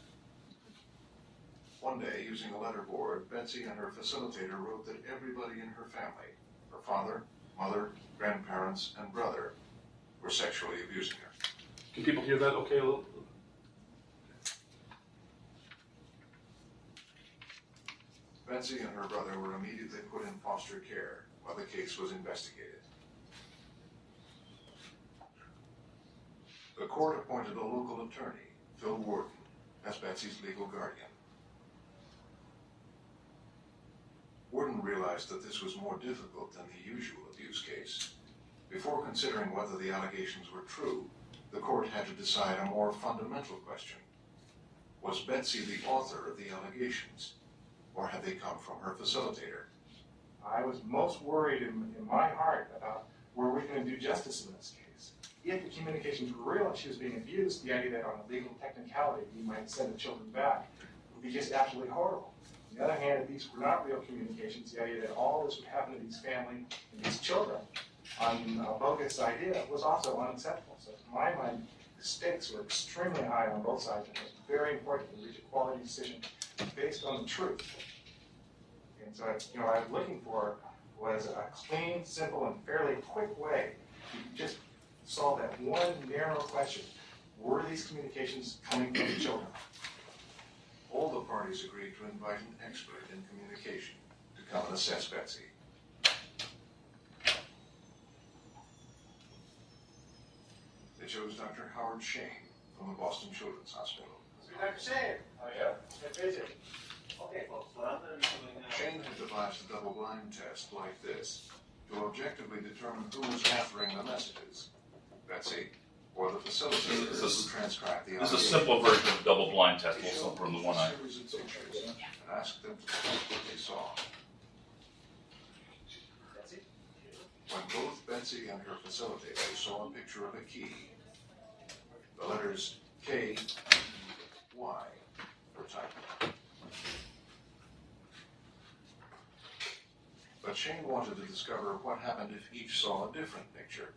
One day, using a letterboard, Betsy and her facilitator wrote that everybody in her family, her father, mother, grandparents, and brother, were sexually abusing her. Can people hear that? Okay, a little. Betsy and her brother were immediately put in foster care while the case was investigated. The court appointed a local attorney, Phil Warden, as Betsy's legal guardian. Warden realized that this was more difficult than the usual abuse case. Before considering whether the allegations were true, the court had to decide a more fundamental question. Was Betsy the author of the allegations, or had they come from her facilitator? I was most worried in, in my heart about were we going to do justice in this case. If the communications were real and she was being abused, the idea that on a legal technicality we might send the children back would be just absolutely horrible. On the other hand, if these were not real communications, the idea that all this would happen to these family and these children on a bogus idea was also unacceptable. So to my mind, the stakes were extremely high on both sides, and it was very important to reach a quality decision based on the truth. And so, you know, what I was looking for was a clean, simple, and fairly quick way to just solve that one narrow question. Were these communications coming from the children? All the parties agreed to invite an expert in communication to come and assess Betsy. They chose Dr. Howard Shane from the Boston Children's Hospital. Dr. Shane. Oh, yeah. Good vision. Okay, folks, what I'm going to be doing now. Shane had devised a double-blind test like this to objectively determine who was authoring the messages, Betsy or the facilitator This is- who transcribed the This is a simple version of double blind test, He also from the them one I. series and asked them to tell what they saw. When both Betsy and her facilitator saw a picture of a key, the letters K, Y were typed. But Shane wanted to discover what happened if each saw a different picture.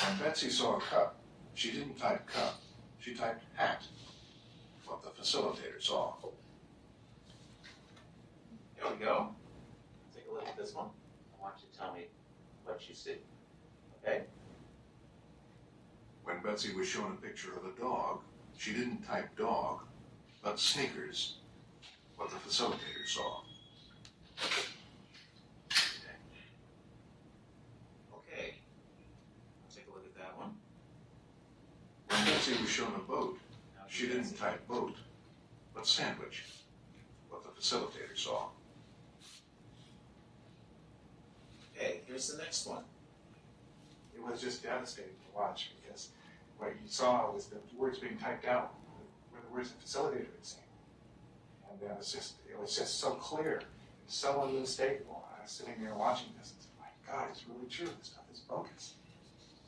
When Betsy saw a cup, she didn't type cup, she typed hat, what the facilitator saw. Here we go. Take a look at this one. I want you to tell me what you see. Okay? When Betsy was shown a picture of a dog, she didn't type dog, but sneakers, what the facilitator saw. Okay. Take a look at that one. When Betsy was shown a boat, she didn't type boat, but sandwich, what the facilitator saw. Okay, here's the next one. It was just devastating to watch because what you saw was the words being typed out were the words the facilitator had seen. And uh, it was just, it was just so clear, so unmistakable. I was sitting there watching this and said, my God, it's really true. This stuff is bogus.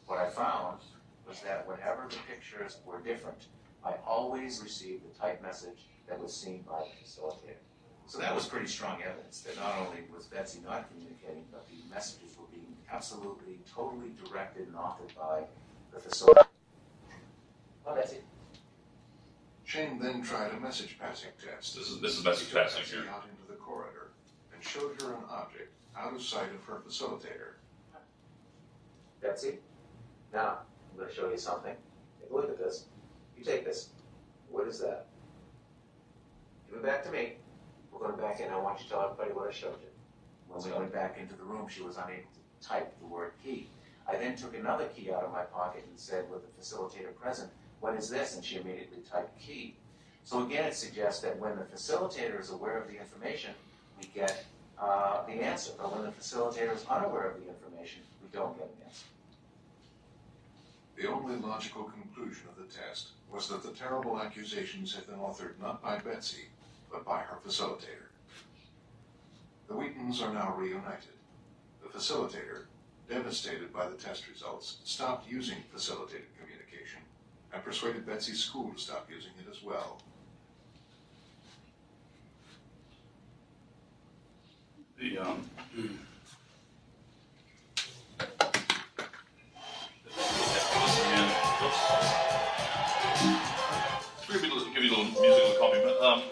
What I found was that whenever the pictures were different, I always received the typed message that was seen by the facilitator. So that was pretty strong evidence that not only was Betsy not communicating, but the messages were being absolutely, totally directed and authored by the facilitator. Oh, Betsy. Shane then tried a message passing test. This is this is message He passing Betsy here. out into the corridor and showed her an object out of sight of her facilitator. Betsy, now I'm going to show you something. Take a look at this. You take this. What is that? Give it back to me. We're going back in. I want you to tell everybody what I showed you. When we went back into the room, she was unable to type the word key. I then took another key out of my pocket and said, with the facilitator present, what is this? And she immediately typed key. So again, it suggests that when the facilitator is aware of the information, we get uh, the answer. But when the facilitator is unaware of the information, we don't get an answer. The only logical conclusion of the test was that the terrible accusations had been authored not by Betsy, but by her facilitator. The Wheatons are now reunited. The facilitator, devastated by the test results, stopped using facilitated and persuaded Betsy's school to stop using it as well. The um. Give you a little, musical. Um,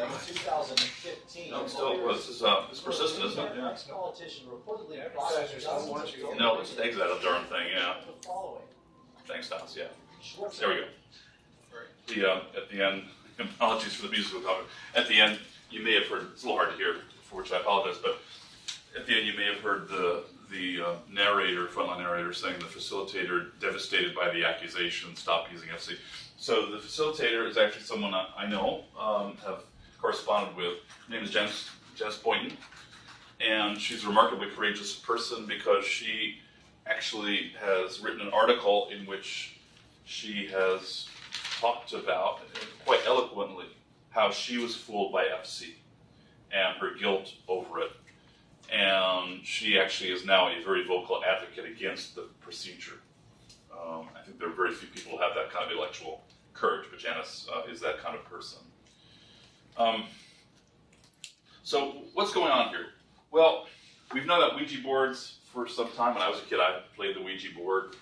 To keep others from using them in 2015. No, still, this is uh, it's persistent, isn't it? Yeah. Ex-politician reportedly Yeah, blocked besides there's no of warranty. No, let's just exit that darn thing, yeah. The following. Thanks, Thomas, yeah. There we go. The, um, at the end, apologies for the musical comment. At the end, you may have heard, it's a little hard to hear, for which I apologize, but at the end, you may have heard the, the uh, narrator, frontline narrator, saying the facilitator, devastated by the accusation, stop using FC. So the facilitator is actually someone I, I know, um, have corresponded with. Her name is Janice, Janice Boynton, and she's a remarkably courageous person because she actually has written an article in which she has talked about quite eloquently how she was fooled by FC and her guilt over it. And she actually is now a very vocal advocate against the procedure. Um, I think there are very few people who have that kind of intellectual courage, but Janice uh, is that kind of person. Um, so, what's going on here? Well, we've known about Ouija boards for some time. When I was a kid, I played the Ouija board.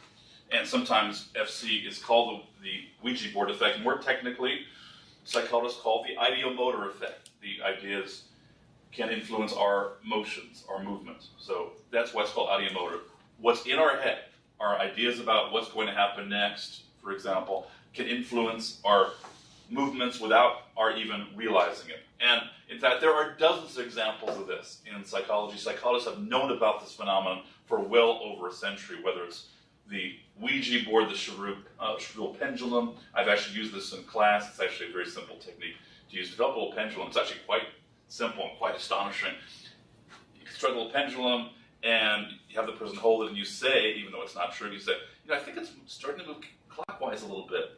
And sometimes FC is called the, the Ouija board effect. More technically, psychologists call it the ideomotor effect. The ideas can influence our motions, our movements. So that's what's called ideomotor. What's in our head, our ideas about what's going to happen next, for example, can influence our movements without our even realizing it. And in fact, there are dozens of examples of this in psychology. Psychologists have known about this phenomenon for well over a century, whether it's the Ouija board, the Chevreul uh, pendulum. I've actually used this in class. It's actually a very simple technique to use. Develop a little pendulum. It's actually quite simple and quite astonishing. You construct a little pendulum, and you have the person hold it, and you say, even though it's not true, you say, you know, I think it's starting to move clockwise a little bit.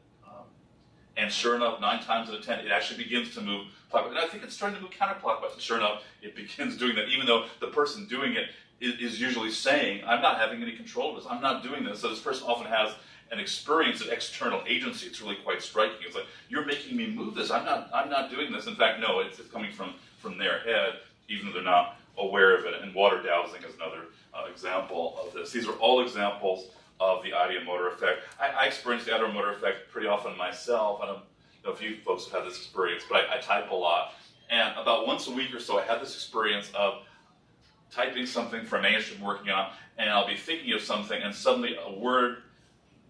And sure enough, nine times out of ten, it actually begins to move clockwise. And I think it's starting to move counterclockwise. And sure enough, it begins doing that, even though the person doing it is usually saying, I'm not having any control of this. I'm not doing this. So this person often has an experience of external agency. It's really quite striking. It's like, you're making me move this. I'm not, I'm not doing this. In fact, no, it's, it's coming from, from their head, even though they're not aware of it. And water dowsing is another uh, example of this. These are all examples of the ideomotor effect. I, I experience the ideomotor effect pretty often myself. I don't know if you folks have had this experience, but I, I type a lot. And about once a week or so, I have this experience of typing something for a manuscript I'm working on, and I'll be thinking of something, and suddenly a word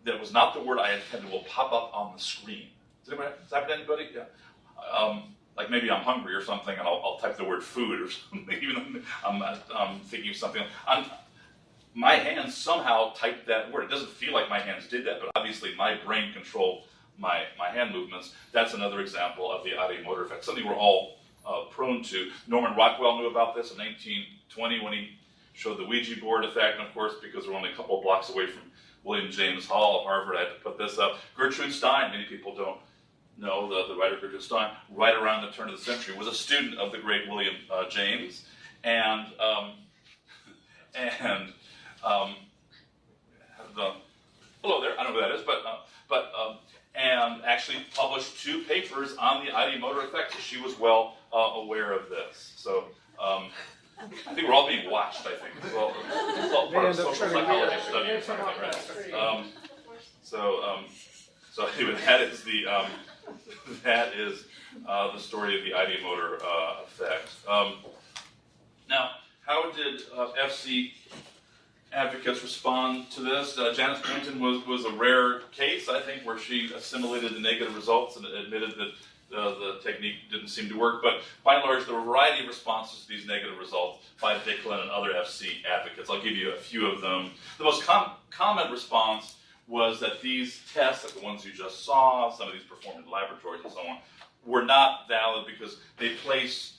that was not the word I intended will pop up on the screen. Does, anybody, that to anybody? Yeah. Um, like maybe I'm hungry or something, and I'll, I'll type the word food or something, even though I'm, I'm thinking of something. I'm, my hands somehow typed that word. It doesn't feel like my hands did that, but obviously my brain controlled my, my hand movements. That's another example of the ideomotor effect, something we're all uh, prone to. Norman Rockwell knew about this in 1920 when he showed the Ouija board effect, and of course, because we're only a couple of blocks away from William James Hall of Harvard, I had to put this up. Gertrude Stein, many people don't know the, the writer Gertrude Stein, right around the turn of the century, was a student of the great William uh, James, and um, and um, the, hello there, I don't know who that is, but uh, but um, and actually published two papers on the ideomotor effect. So she was well uh, aware of this. So um, I think we're all being watched. I think it's all, it's all part of social psychology study. or something, right? Um, so um, so anyway, that is the um, that is uh, the story of the ideomotor uh, effect. Um, now, how did uh, FC advocates respond to this. Uh, Janice Clinton was, was a rare case, I think, where she assimilated the negative results and admitted that uh, the technique didn't seem to work. But by and large, there were a variety of responses to these negative results by Biklen and other FC advocates. I'll give you a few of them. The most com- common response was that these tests, like the ones you just saw, some of these performed in laboratories and so on, were not valid because they place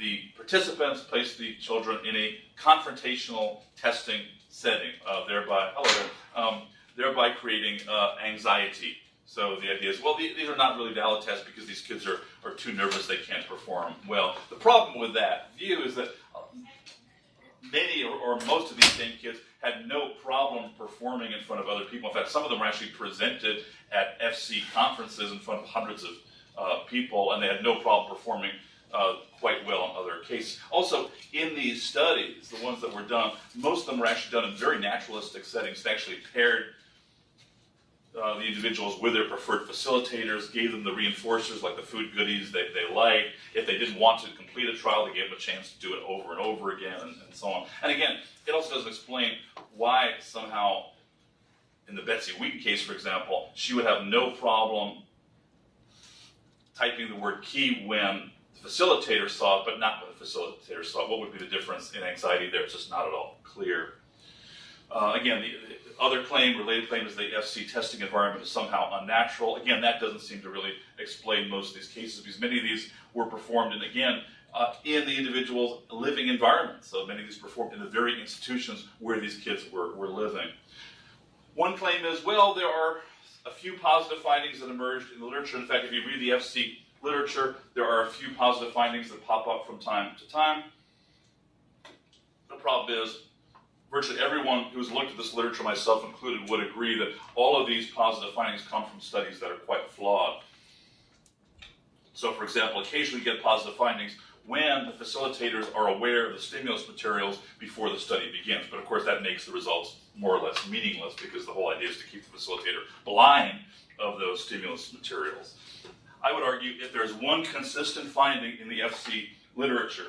the participants place the children in a confrontational testing setting, uh, thereby, hello, um, thereby creating uh, anxiety. So the idea is, well, these are not really valid tests because these kids are, are too nervous, they can't perform well. The problem with that view is that uh, many or, or most of these same kids had no problem performing in front of other people. In fact, some of them were actually presented at FC conferences in front of hundreds of uh, people, and they had no problem performing uh, quite well in other cases. Also, in these studies, the ones that were done, most of them were actually done in very naturalistic settings. They actually paired uh, the individuals with their preferred facilitators, gave them the reinforcers like the food goodies they, they like. If they didn't want to complete a trial, they gave them a chance to do it over and over again and, and so on. And again, it also doesn't explain why somehow, in the Betsy Wheaton case, for example, she would have no problem typing the word key when facilitator saw it, but not when the facilitator saw. What would be the difference in anxiety there? It's just not at all clear. Uh, again, the, the, other claim, related claim, is the FC testing environment is somehow unnatural. Again, that doesn't seem to really explain most of these cases because many of these were performed, and again, uh, in the individual's living environment. So many of these performed in the very institutions where these kids were, were living. One claim is, well, there are a few positive findings that emerged in the literature. In fact, if you read the FC literature, there are a few positive findings that pop up from time to time. The problem is, virtually everyone who's looked at this literature, myself included, would agree that all of these positive findings come from studies that are quite flawed. So, for example, occasionally we get positive findings when the facilitators are aware of the stimulus materials before the study begins. But of course, that makes the results more or less meaningless because the whole idea is to keep the facilitator blind of those stimulus materials. I would argue if there's one consistent finding in the FC literature,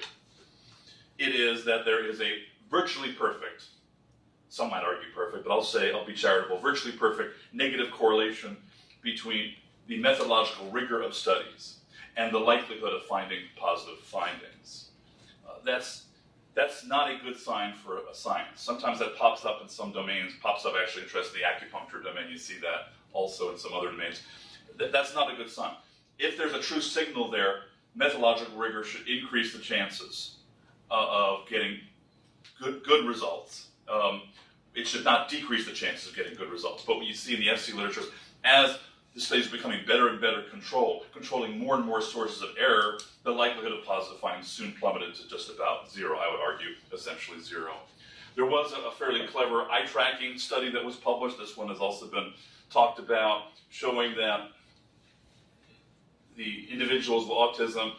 it is that there is a virtually perfect, some might argue perfect, but I'll say, I'll be charitable, virtually perfect negative correlation between the methodological rigor of studies and the likelihood of finding positive findings. Uh, that's, that's not a good sign for a science. Sometimes that pops up in some domains, pops up actually in the acupuncture domain, you see that also in some other domains. Th that's not a good sign. If there's a true signal there, methodological rigor should increase the chances uh, of getting good, good results. Um, it should not decrease the chances of getting good results. But what you see in the FC literature as the studies are becoming better and better controlled, controlling more and more sources of error, the likelihood of positive findings soon plummeted to just about zero, I would argue, essentially zero. There was a fairly clever eye tracking study that was published. This one has also been talked about, showing that the individuals with autism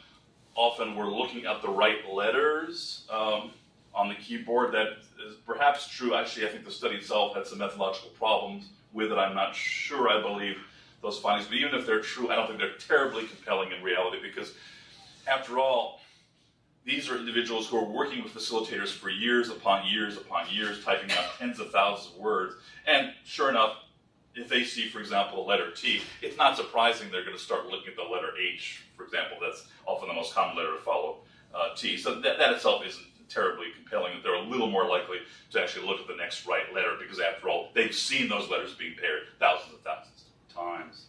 often were looking at the right letters um, on the keyboard. That is perhaps true. Actually, I think the study itself had some methodological problems with it. I'm not sure I believe those findings, but even if they're true, I don't think they're terribly compelling in reality because, after all, these are individuals who are working with facilitators for years upon years upon years, typing out tens of thousands of words. And sure enough, if they see, for example, a letter T, it's not surprising they're going to start looking at the letter H, for example. That's often the most common letter to follow uh, T. So that, that itself isn't terribly compelling, that they're a little more likely to actually look at the next right letter because, after all, they've seen those letters being paired thousands and thousands of times.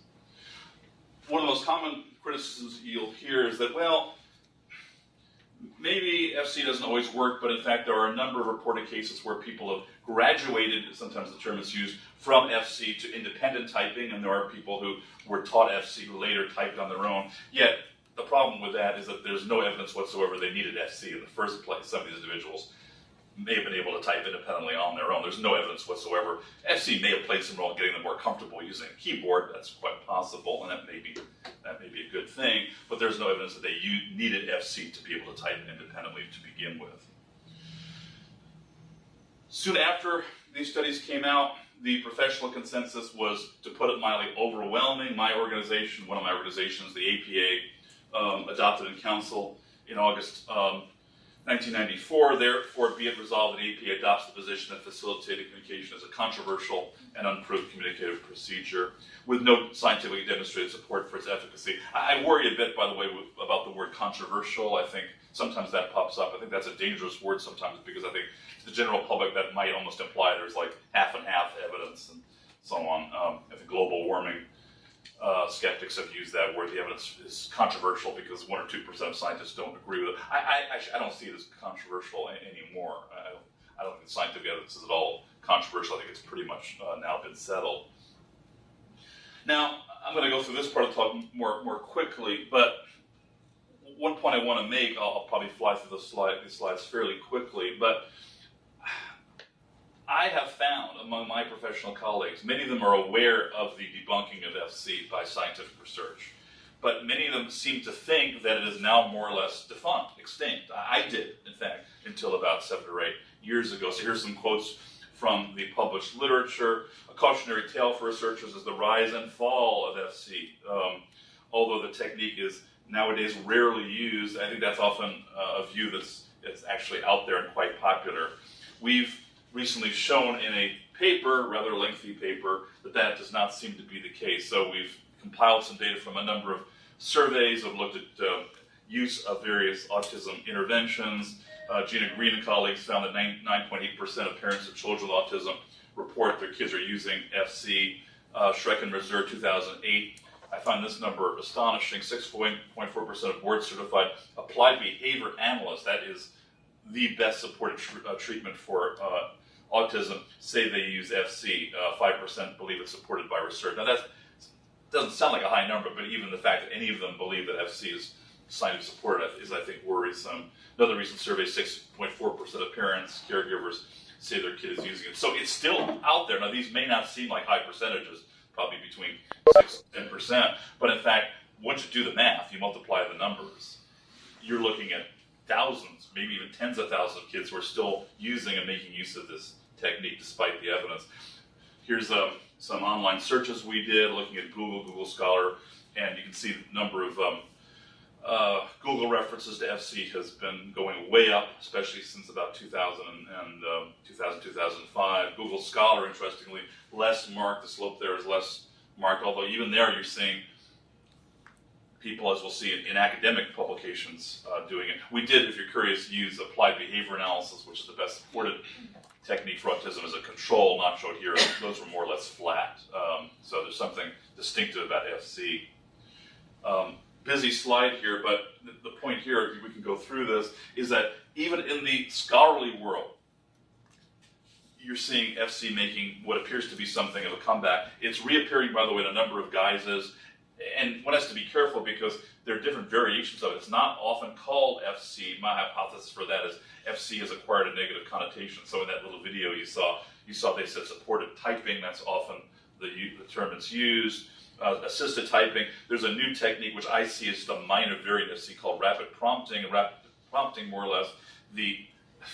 One of the most common criticisms you'll hear is that, well, maybe FC doesn't always work, but in fact, there are a number of reported cases where people have graduated, sometimes the term is used, from FC to independent typing, and there are people who were taught FC who later typed on their own. Yet, the problem with that is that there's no evidence whatsoever they needed FC in the first place. Some of these individuals may have been able to type independently on their own. There's no evidence whatsoever. FC may have played some role in getting them more comfortable using a keyboard. That's quite possible, and that may be that may be a good thing. But there's no evidence that they needed FC to be able to type independently to begin with. Soon after these studies came out, the professional consensus was, to put it mildly, overwhelming. My organization, one of my organizations, the APA, um, adopted in council in August um, 1994, therefore be it resolved that APA adopts the position that facilitated communication is a controversial and unproved communicative procedure with no scientifically demonstrated support for its efficacy. I worry a bit, by the way, about the word controversial. I think sometimes that pops up. I think that's a dangerous word sometimes because I think to the general public that might almost imply there's like half and half evidence and so on. Um, I think global warming uh, skeptics have used that word. The evidence is controversial because one or two percent of scientists don't agree with it. I, I, I don't see it as controversial anymore. I don't, I don't think the scientific evidence is at all controversial. I think it's pretty much uh, now been settled. Now, I'm going to go through this part of the talk more, more quickly, but one point I want to make, I'll, I'll probably fly through the slide, slides fairly quickly, but I have found among my professional colleagues, many of them are aware of the debunking of FC by scientific research, but many of them seem to think that it is now more or less defunct, extinct. I did, in fact, until about seven or eight years ago. So here's some quotes from the published literature. A cautionary tale for researchers is the rise and fall of FC. Um, although the technique is nowadays rarely used, I think that's often uh, a view that's, that's actually out there and quite popular. We've recently shown in a paper, rather lengthy paper, that that does not seem to be the case. So we've compiled some data from a number of surveys, have looked at uh, use of various autism interventions. Uh, Gina Green and colleagues found that 9.8% of parents of children with autism report their kids are using FC. Uh, Schreck and Reserve 2008 I find this number astonishing. 6.4% of board certified applied behavior analysts, that is the best supported tr- uh, treatment for uh, autism, say they use FC. Uh, 5% believe it's supported by research. Now, that doesn't sound like a high number, but even the fact that any of them believe that FC is scientifically supported is, I think, worrisome. Another recent survey 6.4% of parents, caregivers, say their kid is using it. So it's still out there. Now, these may not seem like high percentages, probably between 6 and 10%. But in fact, once you do the math, you multiply the numbers, you're looking at thousands, maybe even tens of thousands of kids who are still using and making use of this technique despite the evidence. Here's um, some online searches we did looking at Google, Google Scholar, and you can see the number of um, uh, Google references to FC has been going way up, especially since about 2000 and, um, 2000, 2005. Google Scholar, interestingly, less marked. The slope there is less marked, although even there you're seeing people, as we'll see in, in academic publications, uh, doing it. We did, if you're curious, use applied behavior analysis, which is the best supported technique for autism as a control, not showed here. Those were more or less flat. Um, so there's something distinctive about FC. Um, busy slide here, but the, the point here, we can go through this, is that even in the scholarly world, you're seeing FC making what appears to be something of a comeback. It's reappearing, by the way, in a number of guises, and one has to be careful because there are different variations of it. It's not often called FC. My hypothesis for that is FC has acquired a negative connotation. So in that little video you saw, you saw they said supported typing. That's often the, the term that's used. Uh, assisted typing. There's a new technique which I see as the minor variant of called rapid prompting. Rapid prompting, more or less, the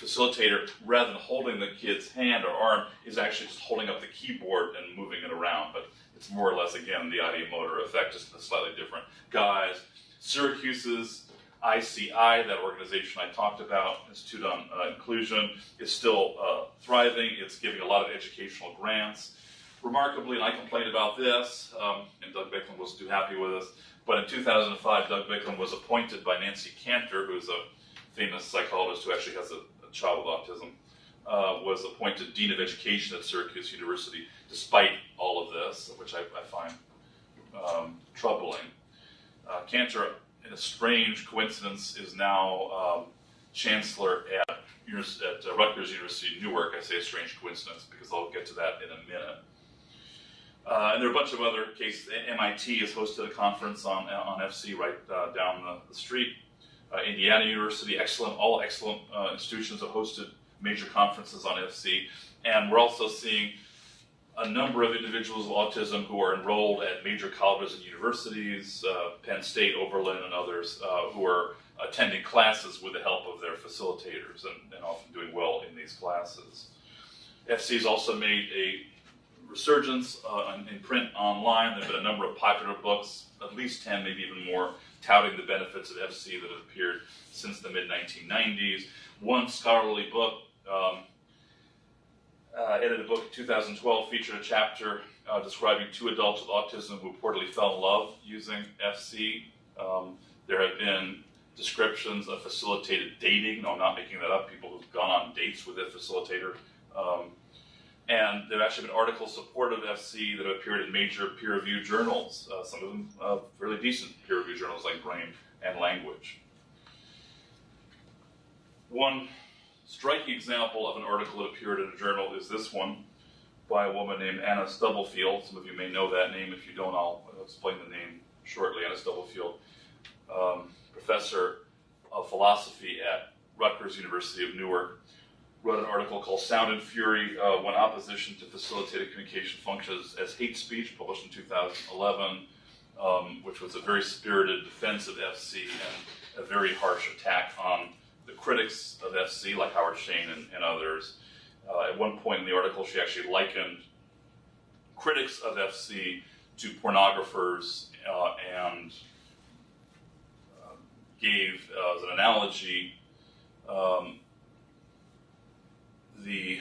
facilitator, rather than holding the kid's hand or arm, is actually just holding up the keyboard and moving it around. But it's more or less, again, the ideomotor effect, just a slightly different guise. Syracuse's ICI, that organization I talked about, Institute on uh, Inclusion, is still uh, thriving. It's giving a lot of educational grants. Remarkably, and I complained about this, um, and Doug Biklen wasn't too happy with us, but in 2005, Doug Biklen was appointed by Nancy Cantor, who's a famous psychologist who actually has a, a child with autism, uh, was appointed Dean of Education at Syracuse University, despite all of this, which I, I find um, troubling. Uh, Cantor, in a strange coincidence, is now um, chancellor at, at uh, Rutgers University Newark. I say a strange coincidence because I'll get to that in a minute. Uh, and there are a bunch of other cases. MIT has hosted a conference on, on FC right uh, down the, the street. Uh, Indiana University, excellent, all excellent uh, institutions have hosted major conferences on FC. And we're also seeing a number of individuals with autism who are enrolled at major colleges and universities, uh, Penn State, Oberlin, and others, uh, who are attending classes with the help of their facilitators and, and often doing well in these classes. FC has also made a resurgence uh, in, in print online. There have been a number of popular books, at least 10, maybe even more, touting the benefits of FC that have appeared since the mid 1990s. One scholarly book, um, uh, edited book in 2012, featured a chapter uh, describing two adults with autism who reportedly fell in love using FC. Um, there have been descriptions of facilitated dating. No, I'm not making that up. People who've gone on dates with a facilitator. Um, and there have actually been articles supportive of FC that have appeared in major peer-reviewed journals, uh, some of them uh, fairly decent peer-reviewed journals like Brain and Language. One striking example of an article that appeared in a journal is this one by a woman named Anna Stubblefield. Some of you may know that name. If you don't, I'll explain the name shortly. Anna Stubblefield, um, professor of philosophy at Rutgers University of Newark wrote an article called Sound and Fury uh, When Opposition to Facilitated Communication Functions as Hate Speech, published in 2011, um, which was a very spirited defense of FC and a very harsh attack on the critics of FC, like Howard Shane and, and others. Uh, at one point in the article, she actually likened critics of FC to pornographers uh, and uh, gave as an analogy um, the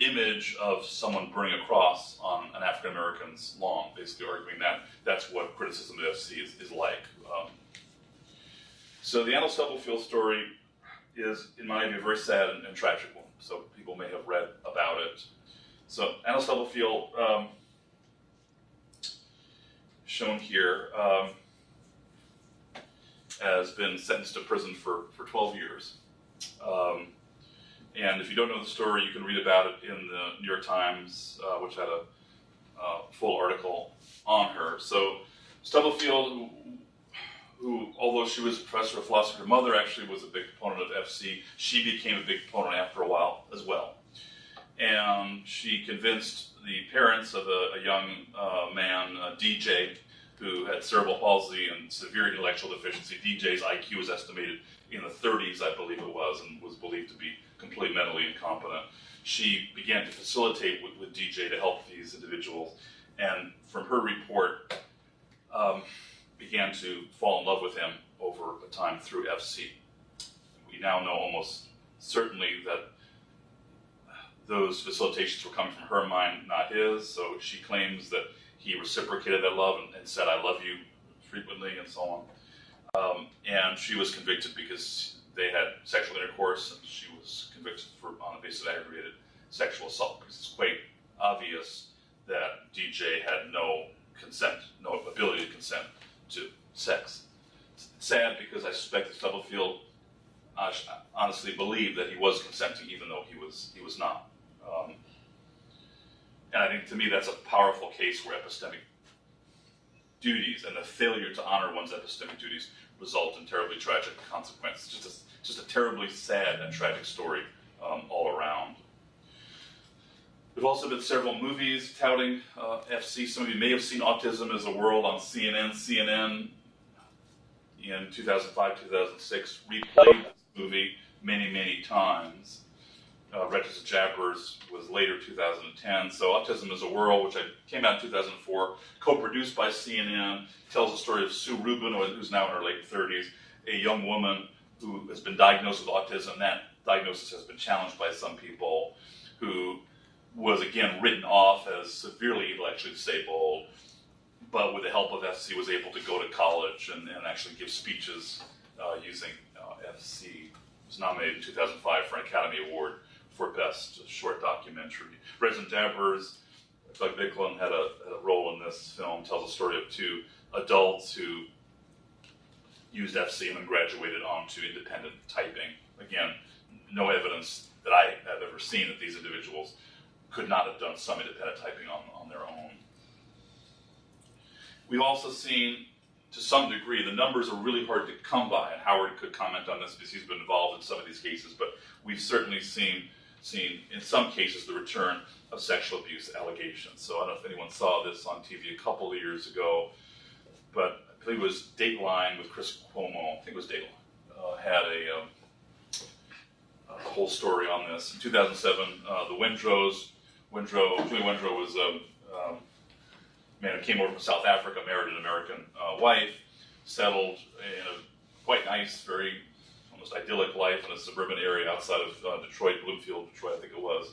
image of someone burning a cross on an African American's lawn, basically arguing that that's what criticism of FC is, is like. Um, so the Anna Stubblefield story is, in my view, a very sad and, and tragic one. So people may have read about it. So Anna Stubblefield, um, shown here, um, has been sentenced to prison for, for 12 years. Um, and if you don't know the story, you can read about it in the New York Times, uh, which had a uh, full article on her. So Stubblefield, who, although she was a professor of philosophy, her mother actually was a big proponent of FC. She became a big proponent after a while as well. And she convinced the parents of a, a young uh, man, uh, DJ, who had cerebral palsy and severe intellectual deficiency. DJ's IQ was estimated in the 30s, I believe it was, and was believed to be completely mentally incompetent. She began to facilitate with, with DJ to help these individuals, and from her report, um, began to fall in love with him over a time through FC. We now know almost certainly that those facilitations were coming from her mind, not his. So she claims that he reciprocated that love and, and said, "I love you" frequently, and so on. Um, and she was convicted because they had sexual intercourse, and she was convicted for on the basis of aggravated sexual assault because it's quite obvious that DJ had no consent, no ability to consent to sex. It's sad because I suspect that Stubblefield uh, honestly believed that he was consenting, even though he was he was not. Um, and I think to me that's a powerful case where epistemic duties and the failure to honor one's epistemic duties result in terribly tragic consequences. Just a, just a terribly sad and tragic story um, all around. There've also been several movies touting uh, FC. Some of you may have seen Autism is a World on CNN. CNN in 2005, 2006 replayed this movie many, many times. Uh, Wretches and Jabberers was later 2010. So Autism is a World, which I, came out in 2004, co-produced by CNN, tells the story of Sue Rubin, who's now in her late 30s, a young woman who has been diagnosed with autism. That diagnosis has been challenged by some people who was again written off as severely intellectually disabled, but with the help of FC was able to go to college and, and actually give speeches uh, using uh, FC. Was nominated in 2005 for an Academy Award for Best Short Documentary. Wretches and Jabberers, Doug Biklen had a, had a role in this film, tells the story of two adults who used FC and then graduated onto independent typing. Again, no evidence that I have ever seen that these individuals could not have done some independent typing on, on their own. We've also seen, to some degree, the numbers are really hard to come by, and Howard could comment on this because he's been involved in some of these cases, but we've certainly seen, seen in some cases, the return of sexual abuse allegations. So I don't know if anyone saw this on TV a couple of years ago, but I believe it was Dateline with Chris Cuomo, I think it was Dateline, uh, had a, um, a whole story on this. In 2007, uh, the Wendrows, Wendrow, Julie Wendrow was a um, man who came over from South Africa, married an American uh, wife, settled in a quite nice, very almost idyllic life in a suburban area outside of uh, Detroit, Bloomfield, Detroit, I think it was.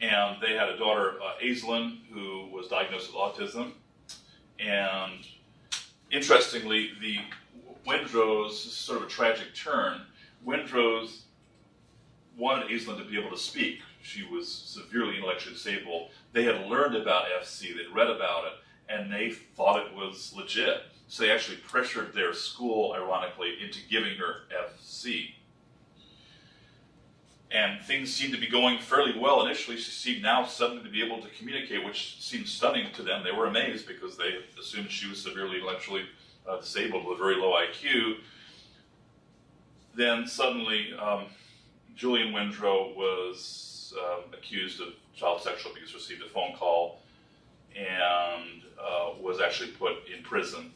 And they had a daughter, uh, Aislinn, who was diagnosed with autism. And interestingly, the Wendrows, sort of a tragic turn, Wendrows wanted Aislinn to be able to speak. She was severely intellectually disabled. They had learned about FC, they'd read about it, and they thought it was legit. So they actually pressured their school, ironically, into giving her FC. And things seemed to be going fairly well initially. She seemed now suddenly to be able to communicate, which seemed stunning to them. They were amazed because they assumed she was severely intellectually uh, disabled with a very low IQ. Then suddenly, um, Julian Wendrow was um, accused of child sexual abuse, received a phone call, and uh, was actually put in prison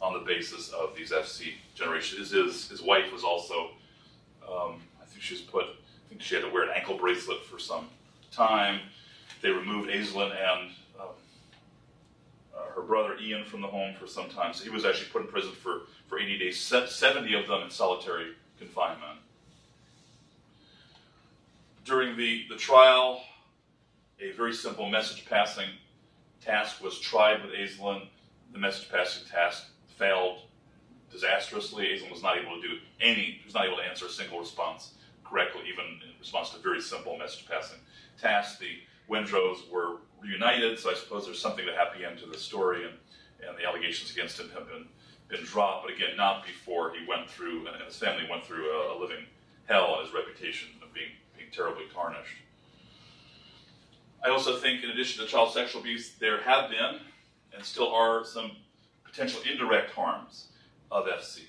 on the basis of these FC generations. His, his wife was also, um, I think she was put, I think she had to wear an ankle bracelet for some time. They removed Aislinn and um, uh, her brother Ian from the home for some time. So he was actually put in prison for, for 80 days, 70 of them in solitary confinement. During the, the trial, a very simple message passing task was tried with Aislinn. The message passing task failed disastrously. Aislinn was not able to do any, was not able to answer a single response correctly, even in response to very simple message passing tasks. The Wendrows were reunited, so I suppose there's something to happy end to the story, and, and the allegations against him have been, been dropped, but again, not before he went through, and his family went through a, a living hell on his reputation of being terribly tarnished. I also think, in addition to child sexual abuse, there have been and still are some potential indirect harms of FC.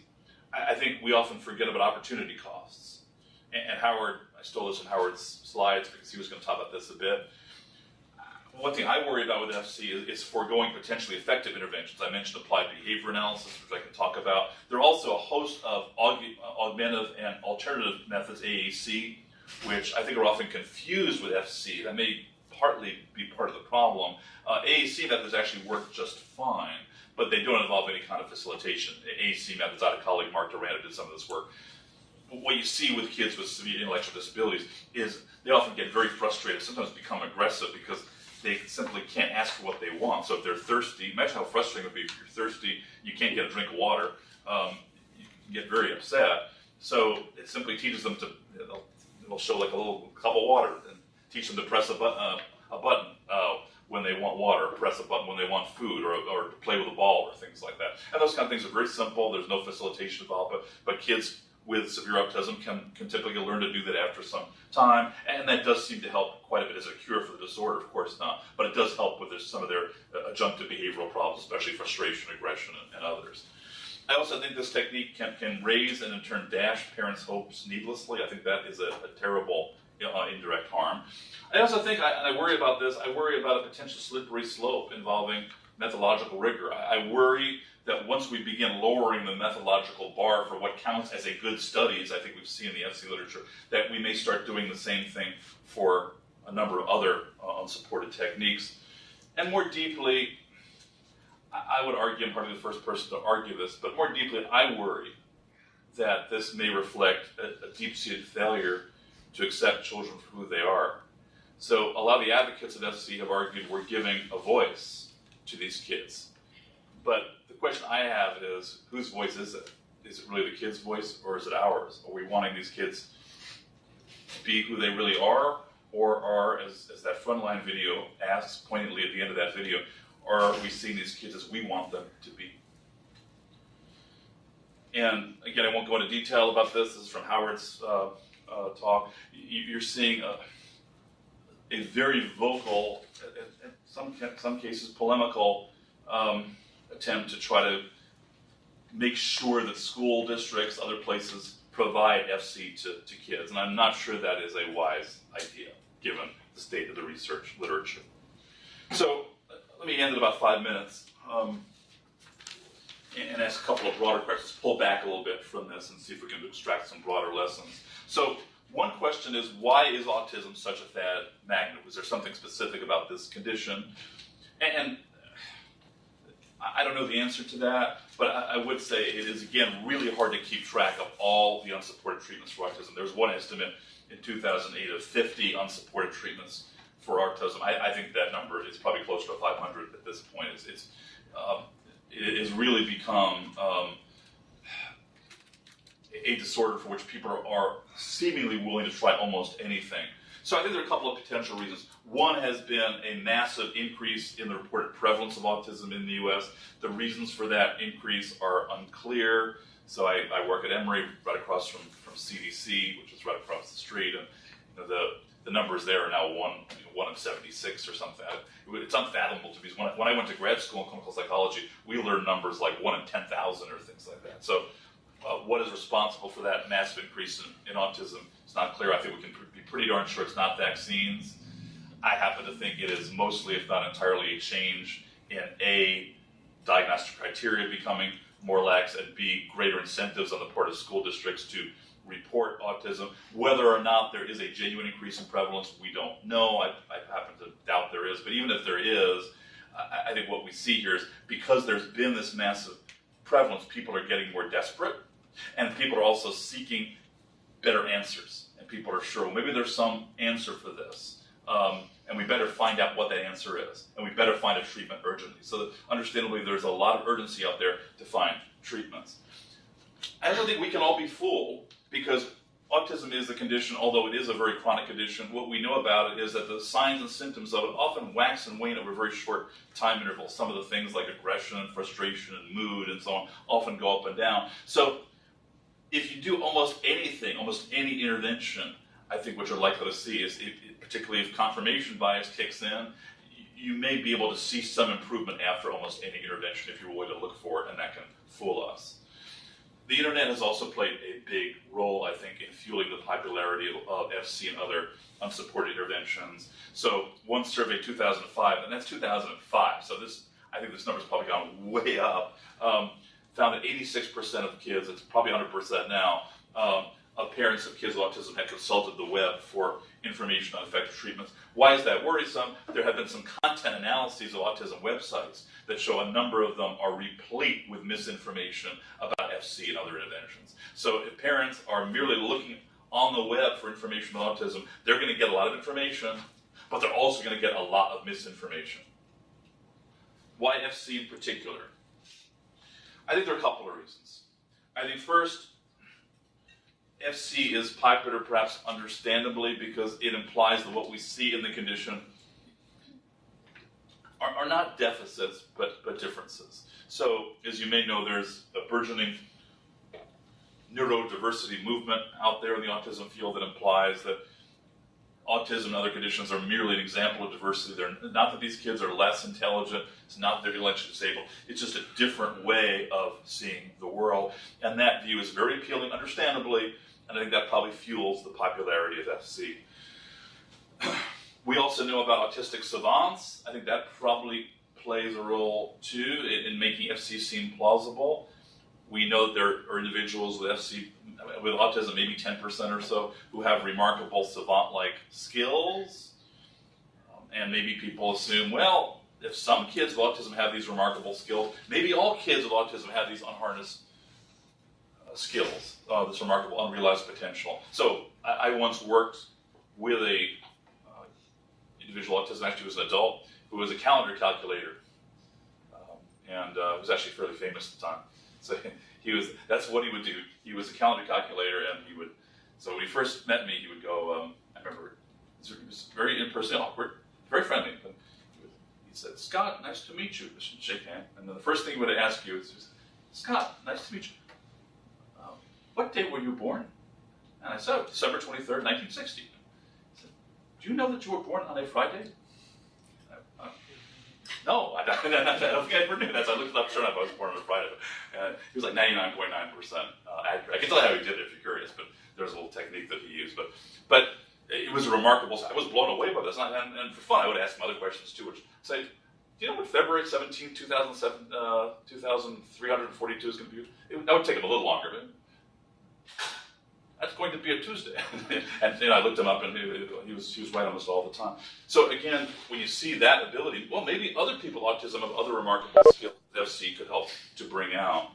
I, I think we often forget about opportunity costs. And, and Howard, I stole this from Howard's slides because he was going to talk about this a bit. One thing I worry about with FC is, is foregoing potentially effective interventions. I mentioned applied behavior analysis, which I can talk about. There are also a host of aug- uh, augmentative and alternative methods, AAC, which I think are often confused with FC. That may partly be part of the problem. Uh, AAC methods actually work just fine, but they don't involve any kind of facilitation. AAC methods, out of colleague Mark Durand did some of this work. What you see with kids with severe intellectual disabilities is they often get very frustrated, sometimes become aggressive because they simply can't ask for what they want. So if they're thirsty, imagine how frustrating it would be if you're thirsty, you can't get a drink of water, um, you get very upset. So it simply teaches them to, it'll show like a little cup of water and teach them to press a, bu- uh, a button uh, when they want water, press a button when they want food, or, or play with a ball, or things like that. And those kind of things are very simple. There's no facilitation involved, but, but kids with severe autism can, can typically learn to do that after some time, and that does seem to help quite a bit as a cure for the disorder, of course not, but it does help with some of their uh, adjunctive behavioral problems, especially frustration, aggression, and, and others. I also think this technique can, can raise and in turn dash parents' hopes needlessly. I think that is a, a terrible uh, indirect harm. I also think, I, and I worry about this, I worry about a potential slippery slope involving methodological rigor. I, I worry that once we begin lowering the methodological bar for what counts as a good study, as I think we've seen in the FC literature, that we may start doing the same thing for a number of other uh, unsupported techniques. And more deeply, I, would argue, I'm probably the first person to argue this, but more deeply, I worry that this may reflect a, a deep-seated failure to accept children for who they are. So a lot of the advocates of FC have argued we're giving a voice to these kids. But the question I have is, whose voice is it? Is it really the kid's voice or is it ours? Are we wanting these kids to be who they really are? Or are, as, as that frontline video asks poignantly at the end of that video, are we seeing these kids as we want them to be? And again, I won't go into detail about this. This is from Howard's uh, uh, talk. You, you're seeing a, a very vocal, in some some cases polemical, um, attempt to try to make sure that school districts, other places, provide FC to, to kids. And I'm not sure that is a wise idea, given the state of the research literature. So let me end in about five minutes um, and, and ask a couple of broader questions, pull back a little bit from this and see if we can extract some broader lessons. So one question is, why is autism such a fad magnet? Was there something specific about this condition? And, and I don't know the answer to that, but I, I, would say it is, again, really hard to keep track of all the unsupported treatments for autism. There's one estimate in 2008 of 50 unsupported treatments for autism. I, I think that number is probably closer to 500 at this point. It's, it's um, it has really become um, a disorder for which people are seemingly willing to try almost anything. So I think there are a couple of potential reasons. One has been a massive increase in the reported prevalence of autism in the U.S. The reasons for that increase are unclear. So I, I work at Emory, right across from, from CDC, which is right across the street, and you know, the the numbers there are now one you know, one of 76 or something. It's unfathomable to me. When I, when I went to grad school in clinical psychology, we learned numbers like one in 10,000 or things like that. So uh, what is responsible for that massive increase in, in autism? It's not clear. I think we can pr- be pretty darn sure it's not vaccines. I happen to think it is mostly, if not entirely, a change in A, diagnostic criteria becoming more lax, and B, greater incentives on the part of school districts to report autism. Whether or not there is a genuine increase in prevalence, we don't know. I, I happen to doubt there is, but even if there is, I, I think what we see here is because there's been this massive prevalence, people are getting more desperate, and people are also seeking better answers. And people are sure, well, maybe there's some answer for this. Um, and we better find out what that answer is. And we better find a treatment urgently. So, understandably, there's a lot of urgency out there to find treatments. I don't think we can all be fooled because autism is a condition, although it is a very chronic condition. What we know about it is that the signs and symptoms of it often wax and wane over very short time intervals. Some of the things like aggression and frustration and mood and so on often go up and down. So, if you do almost anything, almost any intervention, I think what you're likely to see is, if, particularly if confirmation bias kicks in, you may be able to see some improvement after almost any intervention if you're willing to look for it, and that can fool us. The internet has also played a big role, I think, in fueling the popularity of FC and other unsupported interventions. So one survey, 2005, and that's 2005. So this, I think this number's probably gone way up. Um, found that 86% of kids, it's probably 100% now, um, of parents of kids with autism had consulted the web for information on effective treatments. Why is that worrisome? There have been some content analyses of autism websites that show a number of them are replete with misinformation about FC and other interventions. So if parents are merely looking on the web for information on autism, they're going to get a lot of information, but they're also going to get a lot of misinformation. Why FC in particular? I think there are a couple of reasons. I think first, FC is popular perhaps understandably because it implies that what we see in the condition are, are not deficits but, but differences. So, as you may know, there's a burgeoning neurodiversity movement out there in the autism field that implies that autism and other conditions are merely an example of diversity. They're not that these kids are less intelligent, it's not that they're intellectually disabled, it's just a different way of seeing the world. And that view is very appealing, understandably, and I think that probably fuels the popularity of FC. We also know about autistic savants. I think that probably plays a role too in, in making FC seem plausible. We know that there are individuals with FC, with autism, maybe 10% or so, who have remarkable savant like skills. Um, and maybe people assume, well, if some kids with autism have these remarkable skills, maybe all kids with autism have these unharnessed skills, uh, this remarkable unrealized potential. So I, I once worked with a uh, individual autism, actually was an adult, who was a calendar calculator, um, and uh, was actually fairly famous at the time. So he was, that's what he would do. He was a calendar calculator, and he would, so when he first met me, he would go, um, I remember, it was very impersonal, awkward, very friendly, but he, said, Scott, nice to meet you, shake hand, and then the first thing he would ask you is, Scott, nice to meet you what date were you born? And I said, December 23rd, 1960. He said, do you know that you were born on a Friday? Uh, no, I, I, I, don't think I ever knew that. So I looked it up, sure enough, I was born on a Friday. And he was like 99.9% uh, accurate. I can tell you how he did it if you're curious, but there's a little technique that he used. But, but it was a remarkable, I was blown away by this. And, and, and for fun, I would ask him other questions too, which say, do you know what February 17, 2007, uh, 2342 is going to be? It, that would take him a little longer, but that's going to be a Tuesday. and you know, I looked him up and he, he, was, he was right almost all the time. So again, when you see that ability, well, maybe other people autism have other remarkable skills that FC could help to bring out.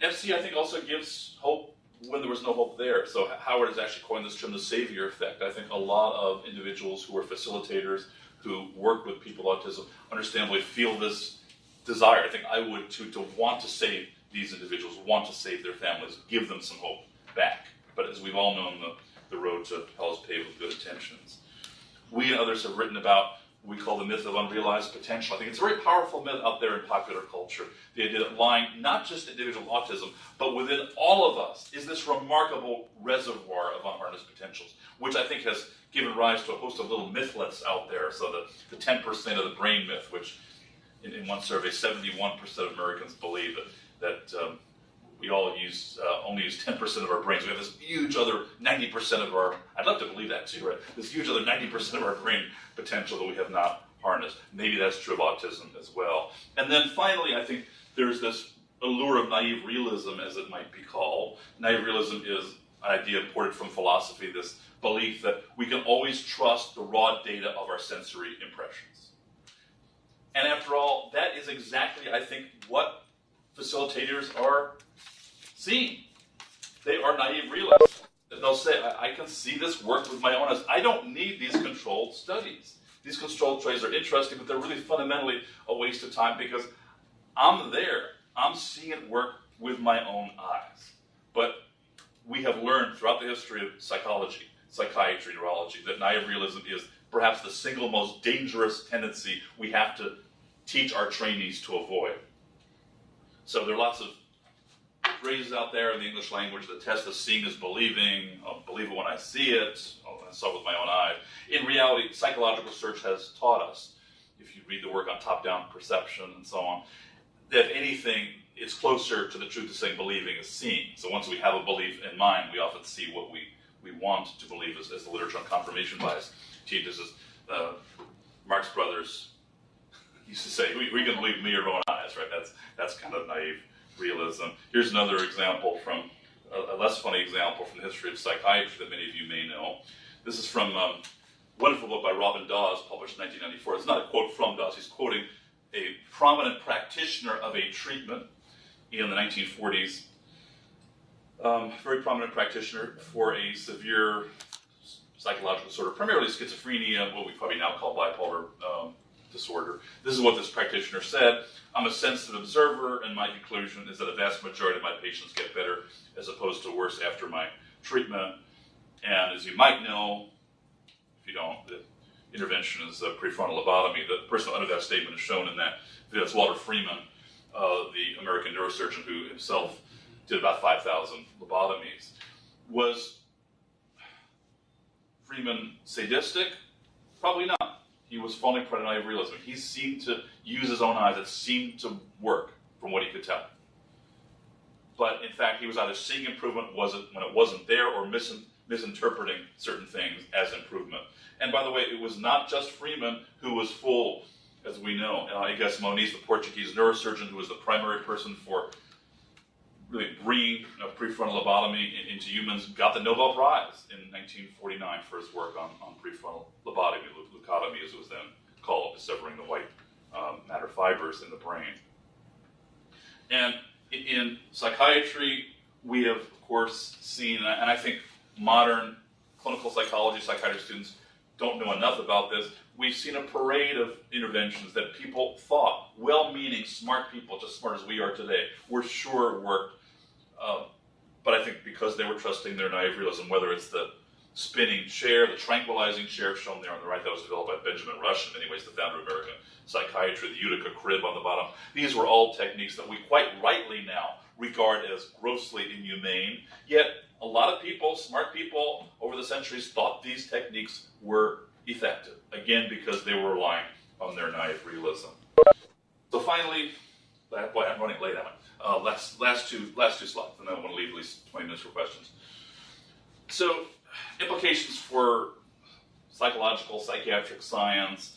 FC, I think, also gives hope when there was no hope there. So Howard has actually coined this term the savior effect. I think a lot of individuals who are facilitators, who work with people with autism, understandably feel this desire. I think I would too, to want to save these individuals, want to save their families, give them some hope back. But as we've all known, the, the road to hell is paved with good intentions. We and others have written about what we call the myth of unrealized potential. I think it's a very powerful myth out there in popular culture. The idea that lying not just individual autism, but within all of us is this remarkable reservoir of unharnessed potentials, which I think has given rise to a host of little mythlets out there. So the, the 10% of the brain myth, which in, in one survey, 71% of Americans believe that, that um, we all use uh, only use 10% of our brains. We have this huge other 90% of our, I'd love to believe that too, right? This huge other 90% of our brain potential that we have not harnessed. Maybe that's true of autism as well. And then finally, I think there's this allure of naive realism, as it might be called. Naive realism is an idea imported from philosophy, this belief that we can always trust the raw data of our sensory impressions. And after all, that is exactly, I think, what facilitators are seeing. They are naive realists. They'll say, I, I can see this work with my own eyes. I don't need these controlled studies. These controlled studies are interesting, but they're really fundamentally a waste of time because I'm there. I'm seeing it work with my own eyes. But we have learned throughout the history of psychology, psychiatry, neurology, that naive realism is perhaps the single most dangerous tendency we have to teach our trainees to avoid. So there are lots of phrases out there in the English language that test the seeing is believing, I'll believe it when I see it, I saw it with my own eyes. In reality, psychological research has taught us, if you read the work on top-down perception and so on, that if anything, it's closer to the truth of saying believing is seeing. So once we have a belief in mind, we often see what we, we want to believe, as, as the literature on confirmation bias teaches us. Uh, Marx Brothers used to say, we, we can believe me or own eyes, right? That's, that's kind of naive realism. Here's another example from, a, a less funny example from the history of psychiatry that many of you may know. This is from um, a wonderful book by Robyn Dawes, published in 1994. It's not a quote from Dawes, he's quoting a prominent practitioner of a treatment in the 1940s, um, very prominent practitioner for a severe psychological disorder, primarily schizophrenia, what we probably now call bipolar um, disorder. This is what this practitioner said. I'm a sensitive observer, and my conclusion is that a vast majority of my patients get better as opposed to worse after my treatment. And as you might know, if you don't, the intervention is a prefrontal lobotomy. The person under that statement is shown in that. It's Walter Freeman, uh, the American neurosurgeon who himself did about 5,000 lobotomies. Was Freeman sadistic? Probably not. He was falling prey to naive realism. He seemed to use his own eyes. It seemed to work from what he could tell. But in fact, he was either seeing improvement wasn't when it wasn't there, or mis misinterpreting certain things as improvement. And by the way, it was not just Freeman who was fooled, as we know. And Egas Moniz, the Portuguese neurosurgeon, who was the primary person for really bringing know, prefrontal lobotomy into humans, got the Nobel Prize in 1949 for his work on, on prefrontal lobotomy, leucotomy as was then called, severing the white um, matter fibers in the brain. And in psychiatry, we have, of course, seen, and I think modern clinical psychology psychiatry students don't know enough about this. We've seen a parade of interventions that people thought, well-meaning, smart people, just smart as we are today, were sure worked um, but I think because they were trusting their naive realism, whether it's the spinning chair, the tranquilizing chair shown there on the right, that was developed by Benjamin Rush, in many ways the founder of American psychiatry, the Utica crib on the bottom. These were all techniques that we quite rightly now regard as grossly inhumane. Yet a lot of people, smart people over the centuries, thought these techniques were effective. Again, because they were relying on their naive realism. So finally, boy, I'm running late, am I? Uh, last, last, two, last two slides, and then I want to leave at least 20 minutes for questions. So, implications for psychological, psychiatric science.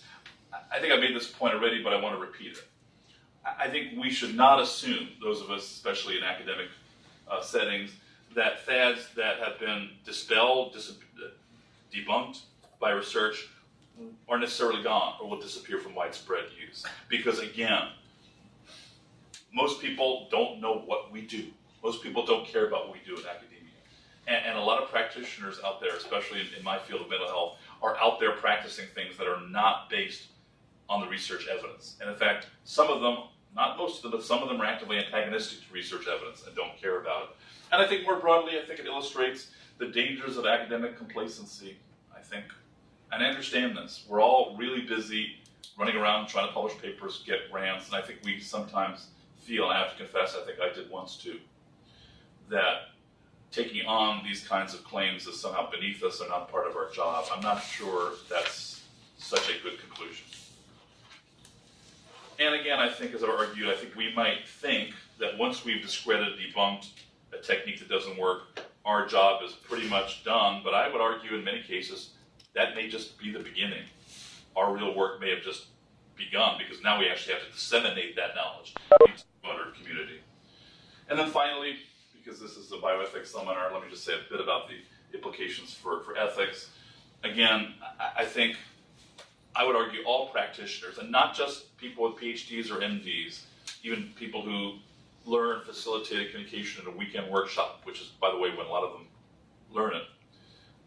I think I made this point already, but I want to repeat it. I think we should not assume, those of us, especially in academic uh, settings, that fads that have been dispelled, dis debunked by research are necessarily gone or will disappear from widespread use. Because again, most people don't know what we do. Most people don't care about what we do in academia. And, and a lot of practitioners out there, especially in, in my field of mental health, are out there practicing things that are not based on the research evidence. And in fact, some of them, not most of them, but some of them are actively antagonistic to research evidence and don't care about it. And I think more broadly, I think it illustrates the dangers of academic complacency, I think. And I understand this. We're all really busy running around trying to publish papers, get grants, and I think we sometimes feel, and I have to confess, I think I did once too, that taking on these kinds of claims as somehow beneath us or not part of our job. I'm not sure that's such a good conclusion. And again, I think, as I argued, I think we might think that once we've discredited, debunked a technique that doesn't work, our job is pretty much done. But I would argue in many cases that may just be the beginning. Our real work may have just begun because now we actually have to disseminate that knowledge into the community. And then finally, because this is a bioethics seminar, let me just say a bit about the implications for, for ethics. Again, I, I think I would argue all practitioners, and not just people with PhDs or MDs, even people who learn facilitated communication in a weekend workshop, which is, by the way, when a lot of them learn it,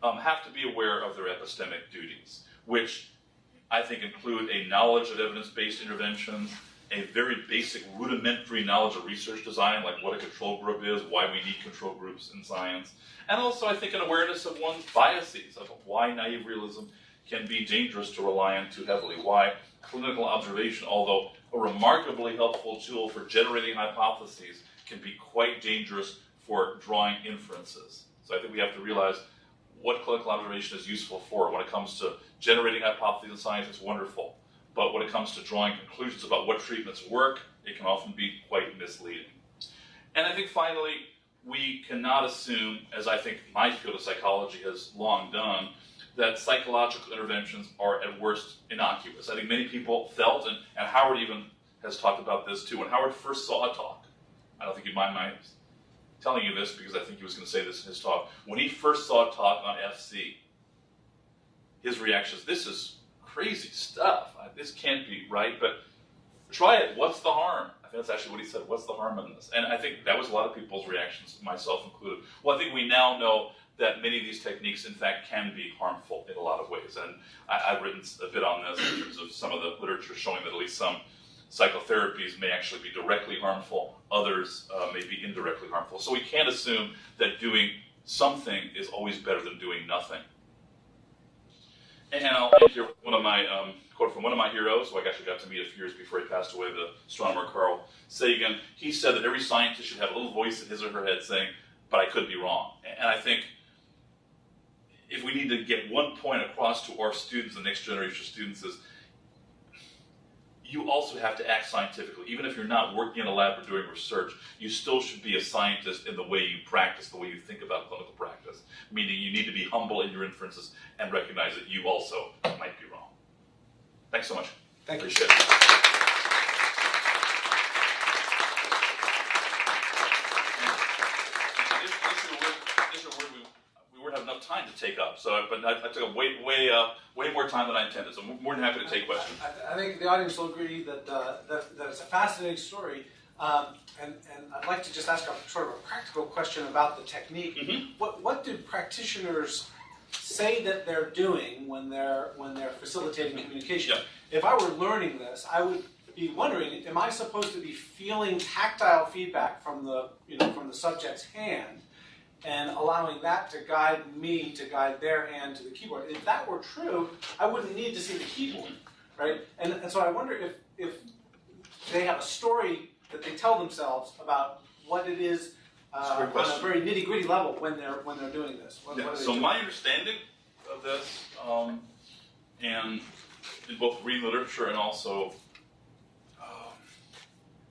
um, have to be aware of their epistemic duties, which I think include a knowledge of evidence-based interventions, a very basic rudimentary knowledge of research design, like what a control group is, why we need control groups in science, and also I think an awareness of one's biases, of why naive realism can be dangerous to rely on too heavily, why clinical observation, although a remarkably helpful tool for generating hypotheses, can be quite dangerous for drawing inferences. So I think we have to realize what clinical observation is useful for. When it comes to generating hypotheses in science, it's wonderful. But when it comes to drawing conclusions about what treatments work, it can often be quite misleading. And I think finally, we cannot assume, as I think my field of psychology has long done, that psychological interventions are at worst innocuous. I think many people felt, and, and Howard even has talked about this too. When Howard first saw a talk, I don't think you'd mind my telling you this because I think he was going to say this in his talk. When he first saw a talk on FC, his reaction is, this is crazy stuff. This can't be right, but try it. What's the harm? I think that's actually what he said. What's the harm in this? And I think that was a lot of people's reactions, myself included. Well, I think we now know that many of these techniques, in fact, can be harmful in a lot of ways. And I, have written a bit on this in terms of some of the literature showing that at least some psychotherapies may actually be directly harmful, others uh, may be indirectly harmful. So we can't assume that doing something is always better than doing nothing. And I'll end here with one of my um, quote from one of my heroes, who I actually got to meet a few years before he passed away, the astronomer Carl Sagan. He said that every scientist should have a little voice in his or her head saying, "But I could be wrong." And I think if we need to get one point across to our students, the next generation of students, is you also have to act scientifically. Even if you're not working in a lab or doing research, you still should be a scientist in the way you practice, the way you think about clinical practice. Meaning you need to be humble in your inferences and recognize that you also might be wrong. Thanks so much. Thank you. Appreciate it. This- this is a word- this is a word we- we wouldn't have enough time to take up, so, but I, I took up way, way, uh, way more time than I intended, so I'm more than happy to take questions. I, I think the audience will agree that, uh, that, that it's a fascinating story. Um, and, and I'd like to just ask a sort of a practical question about the technique. Mhm. What, what do practitioners say that they're doing when they're, when they're facilitating communication? Yeah. If I were learning this, I would be wondering, am I supposed to be feeling tactile feedback from the, you know, from the subject's hand and allowing that to guide me to guide their hand to the keyboard? If that were true, I wouldn't need to see the keyboard, right? And, and so I wonder if, if they have a story that they tell themselves about what it is uh, on a very nitty gritty level when they're when they're doing this. What, Yeah, what so doing? my understanding of this, um, and in both reading literature and also um,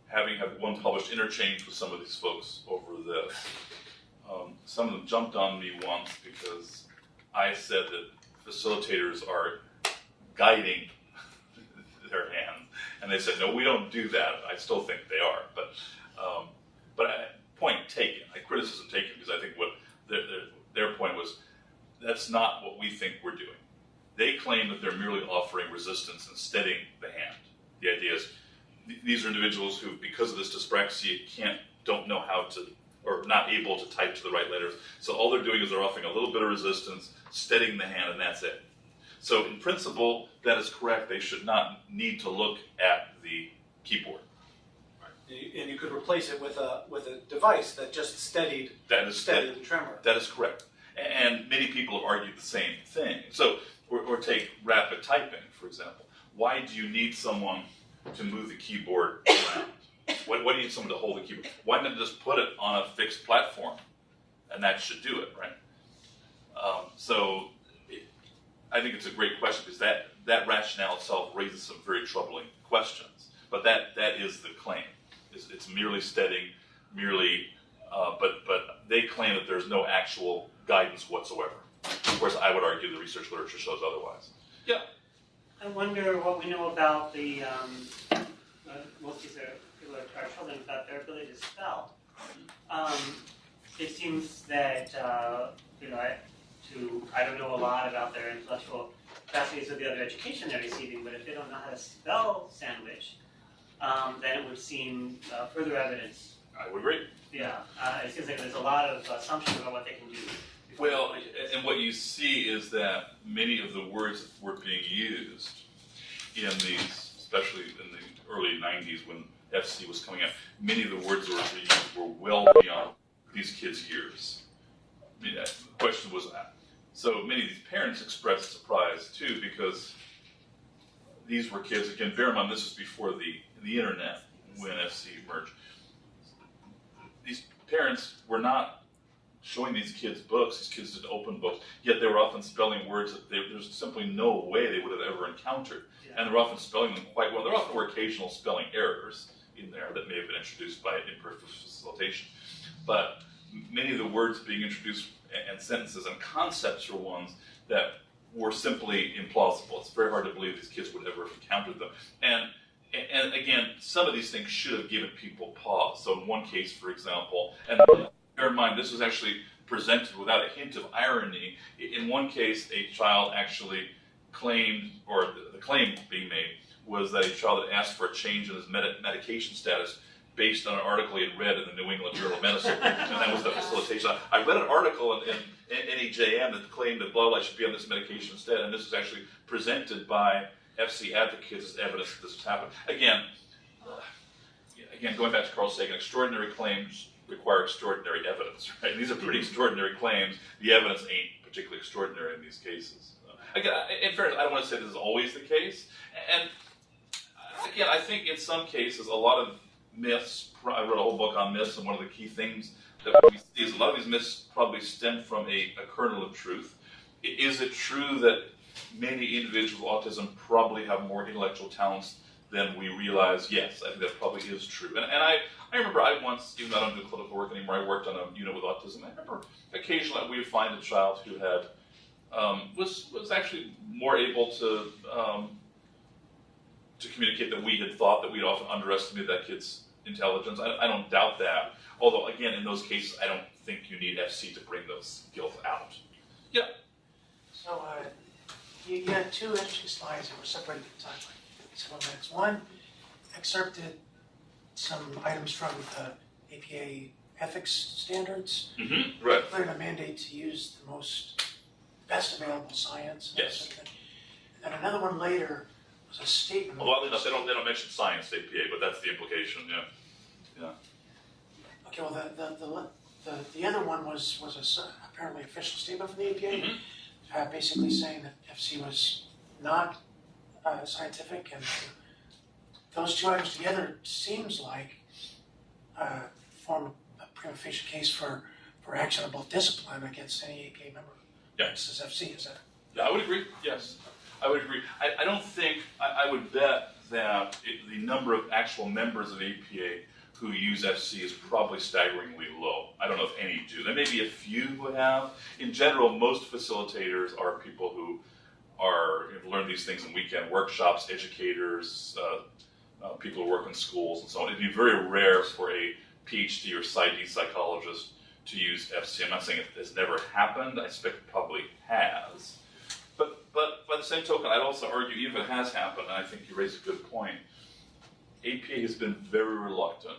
having had one published interchange with some of these folks over this, um, some of them jumped on me once because I said that facilitators are guiding their hand, and they said, "No, we don't do that." I still think they are, but um, but I, point taken. I criticism taken because I think what their, their their point was that's not what we think we're doing. They claim that they're merely offering resistance and steadying the hand. The idea is th- these are individuals who, because of this dyspraxia, can't don't know how to or not able to type to the right letters. So all they're doing is they're offering a little bit of resistance, steadying the hand, and that's it. So in principle, that is correct. They should not need to look at the keyboard. And you- and you could replace it with a with a device that just steadied That is steadied the tremor. That is correct. And many people have argued the same thing. So, or, or take rapid typing, for example. Why do you need someone to move the keyboard around? Why, why do you need someone to hold the keyboard? Why not just put it on a fixed platform? And that should do it, right? Um, so, it, I think it's a great question because that, that rationale itself raises some very troubling questions. But that, that is the claim. It's, it's merely steadying, merely uh, but but they claim that there's no actual guidance whatsoever. Of course, I would argue the research literature shows otherwise. Yeah. I wonder what we know about the, um, uh, most of these are, people are, are children, about their ability to spell. Um, it seems that, uh, you know, I, to, I don't know a lot about their intellectual capacities or the other education they're receiving, but if they don't know how to spell sandwich, um, then it would seem uh, further evidence. I would agree. Yeah, uh, it seems like there's a lot of assumptions about what they can do. Well, they do this. and what you see is that many of the words that were being used in these, especially in the early 90s when FC was coming out, many of the words that were used were well beyond these kids' years. I mean, the question was, uh, so many of these parents expressed surprise too because these were kids, again, bear in mind this was before the, the internet when FC emerged. These parents were not showing these kids books. These kids did open books, yet they were often spelling words that they, there's simply no way they would have ever encountered. And they're often spelling them quite well. There often were occasional spelling errors in there that may have been introduced by imperfect facilitation. But many of the words being introduced and sentences and concepts are ones that were simply implausible. It's very hard to believe these kids would ever have encountered them. And and again, some of these things should have given people pause. So in one case, for example, and bear in mind, this was actually presented without a hint of irony. In one case, a child actually claimed, or the- the claim being made, was that a child had asked for a change in his med- medication status based on an article he had read in the New England Journal of Medicine, and that was the facilitation. I read an article in, in, in NEJM that claimed that blah blah should be on this medication instead, and this was actually presented by FC advocates as evidence that this has happened. Again, uh, again, going back to Carl Sagan, extraordinary claims require extraordinary evidence, right? These are pretty extraordinary claims. The evidence ain't particularly extraordinary in these cases. Uh, Again, in fairness, I don't want to say this is always the case. And again, I think in some cases, a lot of myths, I wrote a whole book on myths, and one of the key things that we see is a lot of these myths probably stem from a, a kernel of truth. Is it true that many individuals with autism probably have more intellectual talents than we realize? Yes, I think that probably is true. And, and I, I remember I once, even though I don't do clinical work anymore, I worked on a unit with autism. I remember occasionally we would find a child who had um, was was actually more able to um, to communicate that we had thought. That we'd often underestimated that kid's intelligence. I, I don't doubt that. Although again, in those cases, I don't think you need FC to bring those skills out. Yeah. So, uh, you, you had two interesting slides that were separated in time by several minutes. One excerpted some items from the APA ethics standards, Mm-hmm. Right. including a mandate to use the most, best available science. and Yes. sort of thing. And then another one later was a statement. Well, oddly enough, they don't they don't mention science APA, but that's the implication. Yeah. Yeah. Okay, well, the, the, the, the, the other one was, was a s- apparently official statement from the APA, Mhm. uh, basically saying that FC was not, uh, scientific, and those two items together seems like, uh, form a prima facie case for, for actionable discipline against any APA member. Yeah. This is FC, is that? Yeah, I would agree. Yes, I would agree. I, I don't think I, I would bet that it, the number of actual members of APA who use FC is probably staggeringly low. I don't know if any do. There may be a few who have. In general, most facilitators are people who are you know, learn these things in weekend workshops, educators, uh, uh, people who work in schools, and so on. It'd be very rare for a PhD or PsyD psychologist to use FC. I'm not saying it has never happened. I suspect it probably has. But by the same token, I'd also argue even if it has happened, and I think you raise a good point. APA has been very reluctant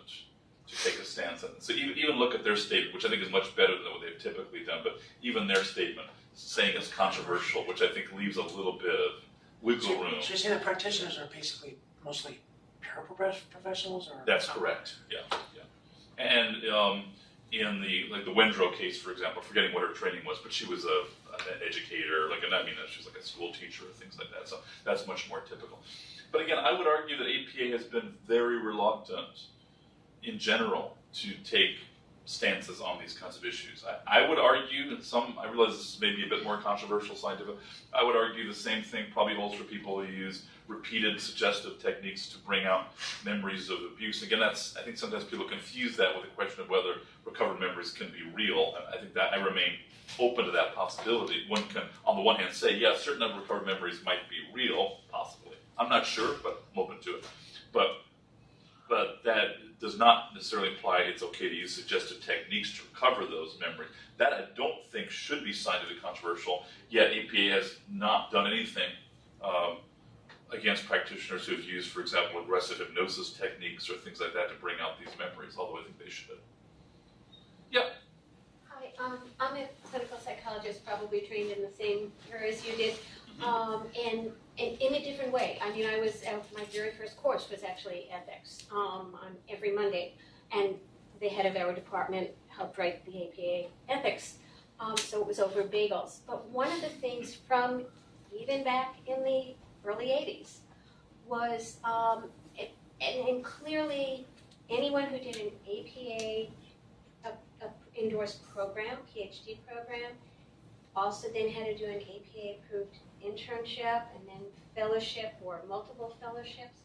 to take a stance on it. So even, even look at their statement, which I think is much better than what they've typically done. But even their statement saying it's controversial, which I think leaves a little bit of wiggle So- room. So you say the practitioners are basically mostly paraprofessionals, or? That's correct. Yeah, yeah. And um, in the like the Wendrow case, for example, forgetting what her training was, but she was a an educator, like and I mean she was like a school teacher or things like that. So that's much more typical. But again, I would argue that APA has been very reluctant, in general, to take stances on these kinds of issues. I, I would argue, and some I realize this is maybe a bit more controversial scientific. I would argue the same thing probably holds for people who use repeated suggestive techniques to bring out memories of abuse. Again, that's I think sometimes people confuse that with the question of whether recovered memories can be real. And I think that I remain open to that possibility. One can, on the one hand, say yes, certain number of recovered memories might be real, possibly. I'm not sure, but I'm open to it. But but that does not necessarily imply it's okay to use suggestive techniques to recover those memories. That I don't think should be scientifically controversial, yet APA has not done anything um, against practitioners who have used, for example, aggressive hypnosis techniques or things like that to bring out these memories, although I think they should. Yeah. Hi, um, I'm a clinical psychologist, probably trained in the same area as you did, um, and, and in a different way. I mean, I was, uh, my very first course was actually ethics, um, on every Monday. And the head of our department helped write the APA ethics, um, so it was over bagels. But one of the things from even back in the early eighties was, um, and, and clearly anyone who did an APA a, a endorsed program, PhD program, also then had to do an APA approved internship and then fellowship or multiple fellowships.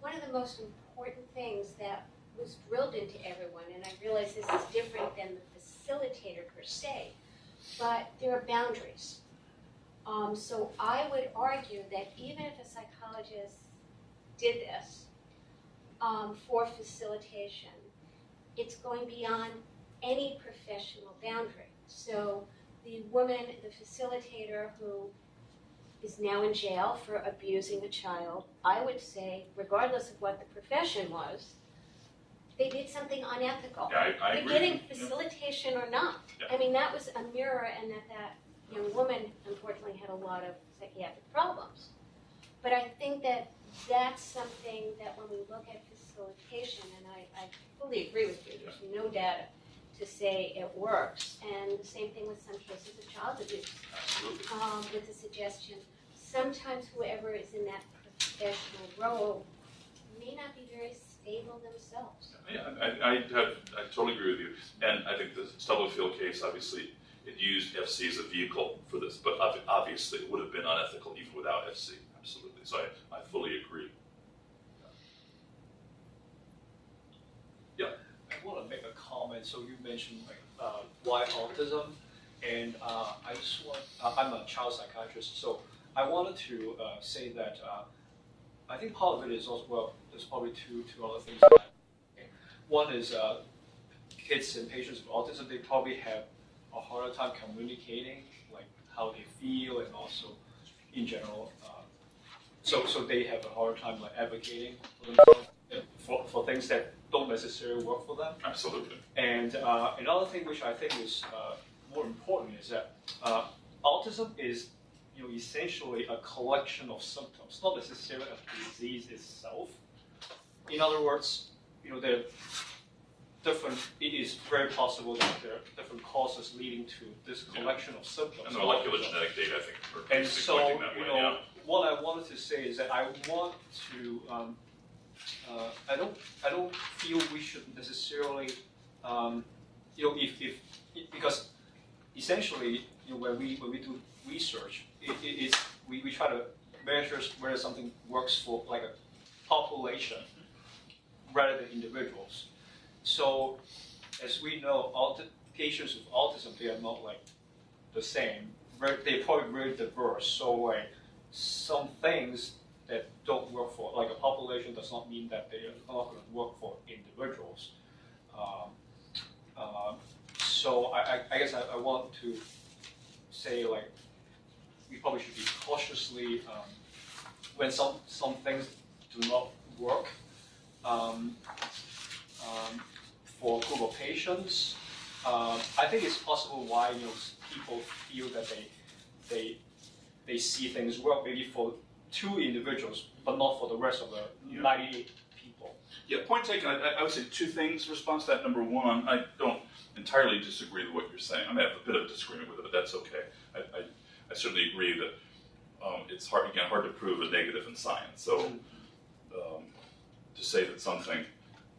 One of the most important things that was drilled into everyone, and I realize this is different than the facilitator per se, but there are boundaries. Um, so I would argue that even if a psychologist did this um, for facilitation, it's going beyond any professional boundary. So the woman, the facilitator who is now in jail for abusing a child, I would say, regardless of what the profession was, they did something unethical. Yeah, I, I agree. Beginning Yeah. facilitation or not. Yeah. I mean, that was a mirror and that that young woman unfortunately had a lot of psychiatric problems. But I think that that's something that when we look at facilitation, and I, I fully agree with you, there's no data to say it works. And the same thing with some cases of child abuse, um, with the suggestion. Sometimes whoever is in that professional role may not be very stable themselves. Yeah, I, I, have, I totally agree with you. And I think the Stubblefield case, obviously, it used FC as a vehicle for this, but obviously it would have been unethical even without FC. Absolutely. So I, I fully agree. Yeah. I want to make a comment. So you mentioned like uh, why autism, and uh, I just want. Uh, I'm a child psychiatrist, so I wanted to uh, say that uh, I think part of it is also well. There's probably two two other things. That, one is uh, kids and patients with autism. They probably have a harder time communicating, like how they feel, and also in general. Uh, so so they have a harder time like advocating for themselves for, for things that don't necessarily work for them. Absolutely. And uh, another thing which I think is uh, more important is that uh, autism is, you know, essentially a collection of symptoms, not necessarily a disease itself. In other words, you know, there different. It is very possible that there are different causes leading to this collection of symptoms. And the molecular genetic data, I think, are And so, that you way, know, yeah. what I wanted to say is that I want to, um, uh, I don't, I don't feel we should necessarily, um, you know, if, if, because essentially, you know, when we, when we do research, it, it, it's, we, we try to measure whether something works for like a population rather than individuals. So, as we know, patients with autism, they are not like the same. They're probably very diverse. So, like some things that don't work for like a population does not mean that they are not going to work for individuals. Um, um, so, I, I, I guess I, I want to say like we probably should be cautiously um, when some some things do not work. Um, um, for a group of patients. Um, I think it's possible why you know people feel that they they they see things work maybe for two individuals, but not for the rest of the Yeah. 98 people. Yeah, point taken. I, I- would say two things. in Response to that. Number one, I don't entirely disagree with what you're saying. I may have a bit of disagreement with it, but that's okay. I, I, I certainly agree that um, it's hard again hard to prove a negative in science. So um, to say that something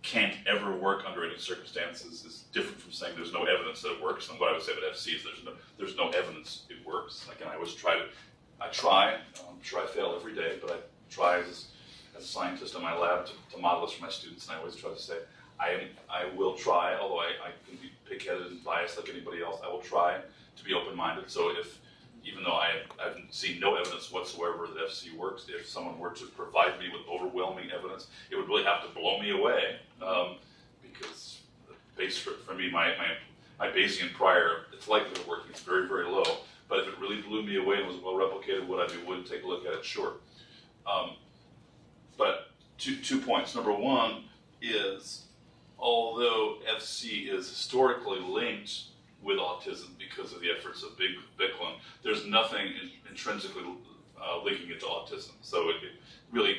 can't ever work under any circumstances is different from saying there's no evidence that it works. And what I would say about FC is there's no there's no evidence it works. Again, I always try to I try. I'm sure I fail every day, but I try as as a scientist in my lab to, to model this for my students, and I always try to say, I am, I will try, although I, I can be pig-headed and biased like anybody else, I will try to be open-minded. So if, even though I, I've seen no evidence whatsoever that FC works. If someone were to provide me with overwhelming evidence, it would really have to blow me away um, because base for, for me, my, my, my Bayesian prior, its likelihood of working is very, very low. But if it really blew me away and was well replicated, would I be willing to take a look at it? Sure. Um, but two, two points. Number one is although FC is historically linked with autism because of the efforts of Big Biklen, there's nothing in, intrinsically uh, linking it to autism. So it, it really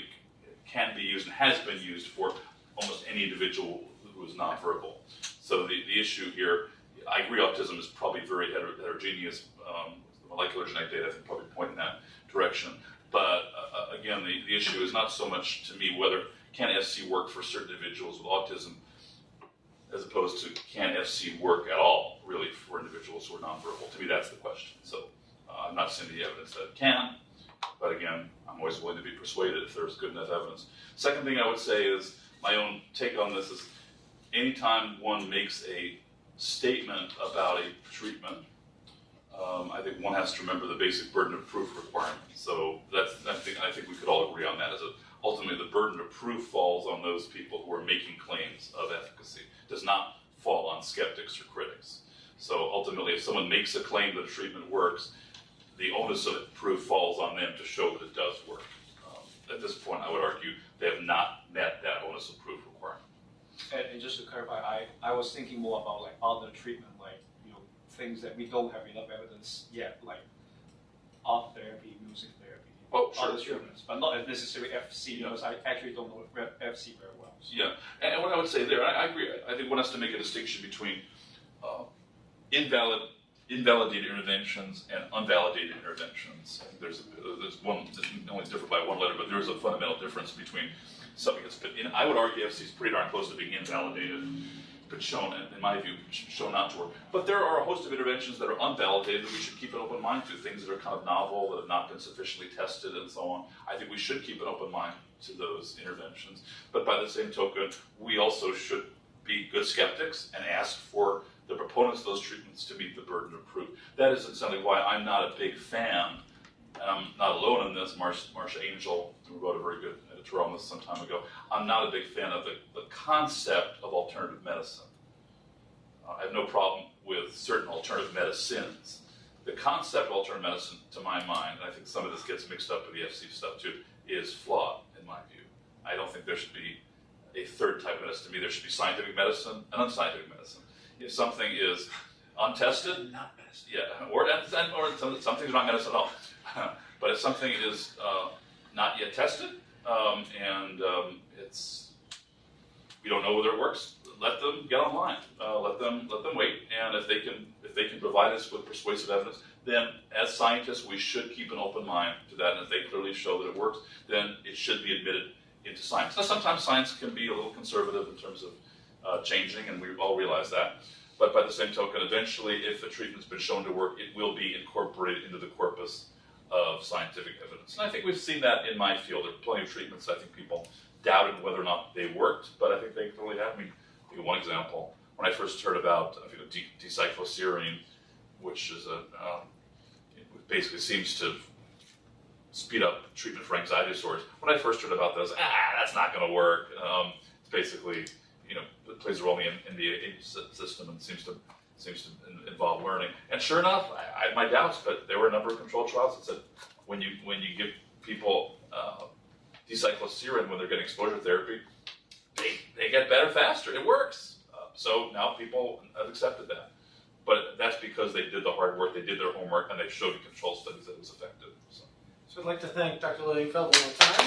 can be used and has been used for almost any individual who is nonverbal. So the, the issue here, I agree autism is probably very heter- heterogeneous. Um, the molecular genetic data I think probably point in that direction. But uh, again, the, the issue is not so much to me whether can FC work for certain individuals with autism as opposed to can FC work at all, really, for individuals who are nonverbal. To me, that's the question. So uh, I'm not seeing the evidence that it can, but again, I'm always willing to be persuaded if there's good enough evidence. Second thing I would say is my own take on this is anytime one makes a statement about a treatment, um, I think one has to remember the basic burden of proof requirement. So that's, I think, I think we could all agree on that. As a, ultimately, the burden of proof falls on those people who are making claims of efficacy. Does not fall on skeptics or critics. So ultimately, if someone makes a claim that a treatment works, the onus of proof falls on them to show that it does work. Um, at this point, I would argue they have not met that onus of proof requirement. And, and just to clarify, I, I was thinking more about like other treatment, like, you know, things that we don't have enough evidence yet, like art therapy, music therapy, Oh, sure, other sure. treatments, but not necessarily FC, because I actually don't know FC very well. so. Yeah, and, and what I would say there, I, I agree. I, think one has to make a distinction between uh, invalid, invalidated interventions and unvalidated interventions. There's a, there's one only different by one letter, but there is a fundamental difference between something that's been. In, I would argue FC is pretty darn close to being invalidated, shown, in my view, shown not to work. But there are a host of interventions that are unvalidated that we should keep an open mind to. Things that are kind of novel that have not been sufficiently tested and so on. I think we should keep an open mind to those interventions. But by the same token, we also should be good skeptics and ask for the proponents of those treatments to meet the burden of proof. That is essentially why I'm not a big fan, and I'm not alone in this. Marcia, Angell, who wrote a very good editorial on this some time ago, I'm not a big fan of the, the concept of alternative medicine. Uh, I have no problem with certain alternative medicines. The concept of alternative medicine, to my mind, and I think some of this gets mixed up with the FC stuff too, is flawed in my view. I don't think there should be a third type of medicine. To me, there should be scientific medicine and unscientific medicine. If something is untested, Not medicine. yeah, or, and, or some, some things are not medicine at all. but if something is uh, not yet tested um, and um, it's we don't know whether it works, let them get online. Uh, let them let them wait, and if they can if they can provide us with persuasive evidence, then as scientists we should keep an open mind to that. And if they clearly show that it works, then it should be admitted into science. Now sometimes science can be a little conservative in terms of uh, changing, and we all realize that. But by the same token, eventually, if a treatment's been shown to work, it will be incorporated into the corpus of scientific evidence. And I think we've seen that in my field. There are plenty of treatments I think people doubted whether or not they worked, but I think they clearly have. I mean, one example. When I first heard about think, de- D-cycloserine, which is a um, basically seems to speed up treatment for anxiety disorders. When I first heard about those, ah, that's not going to work. Um, it's basically, you know, it plays a role in the NMDA system and seems to seems to involve learning. And sure enough, I, I had my doubts, but there were a number of controlled trials that said when you when you give people uh, when they're getting exposure therapy, they, they get better faster. It works. Uh, so now people have accepted that. But that's because they did the hard work, they did their homework, and they showed in control studies that it was effective. So. So I'd like to thank Dr. Lilienfeld one more time.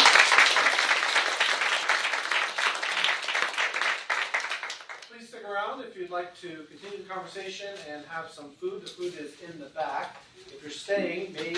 Please stick around if you'd like to continue the conversation and have some food. The food is in the back. If you're staying, maybe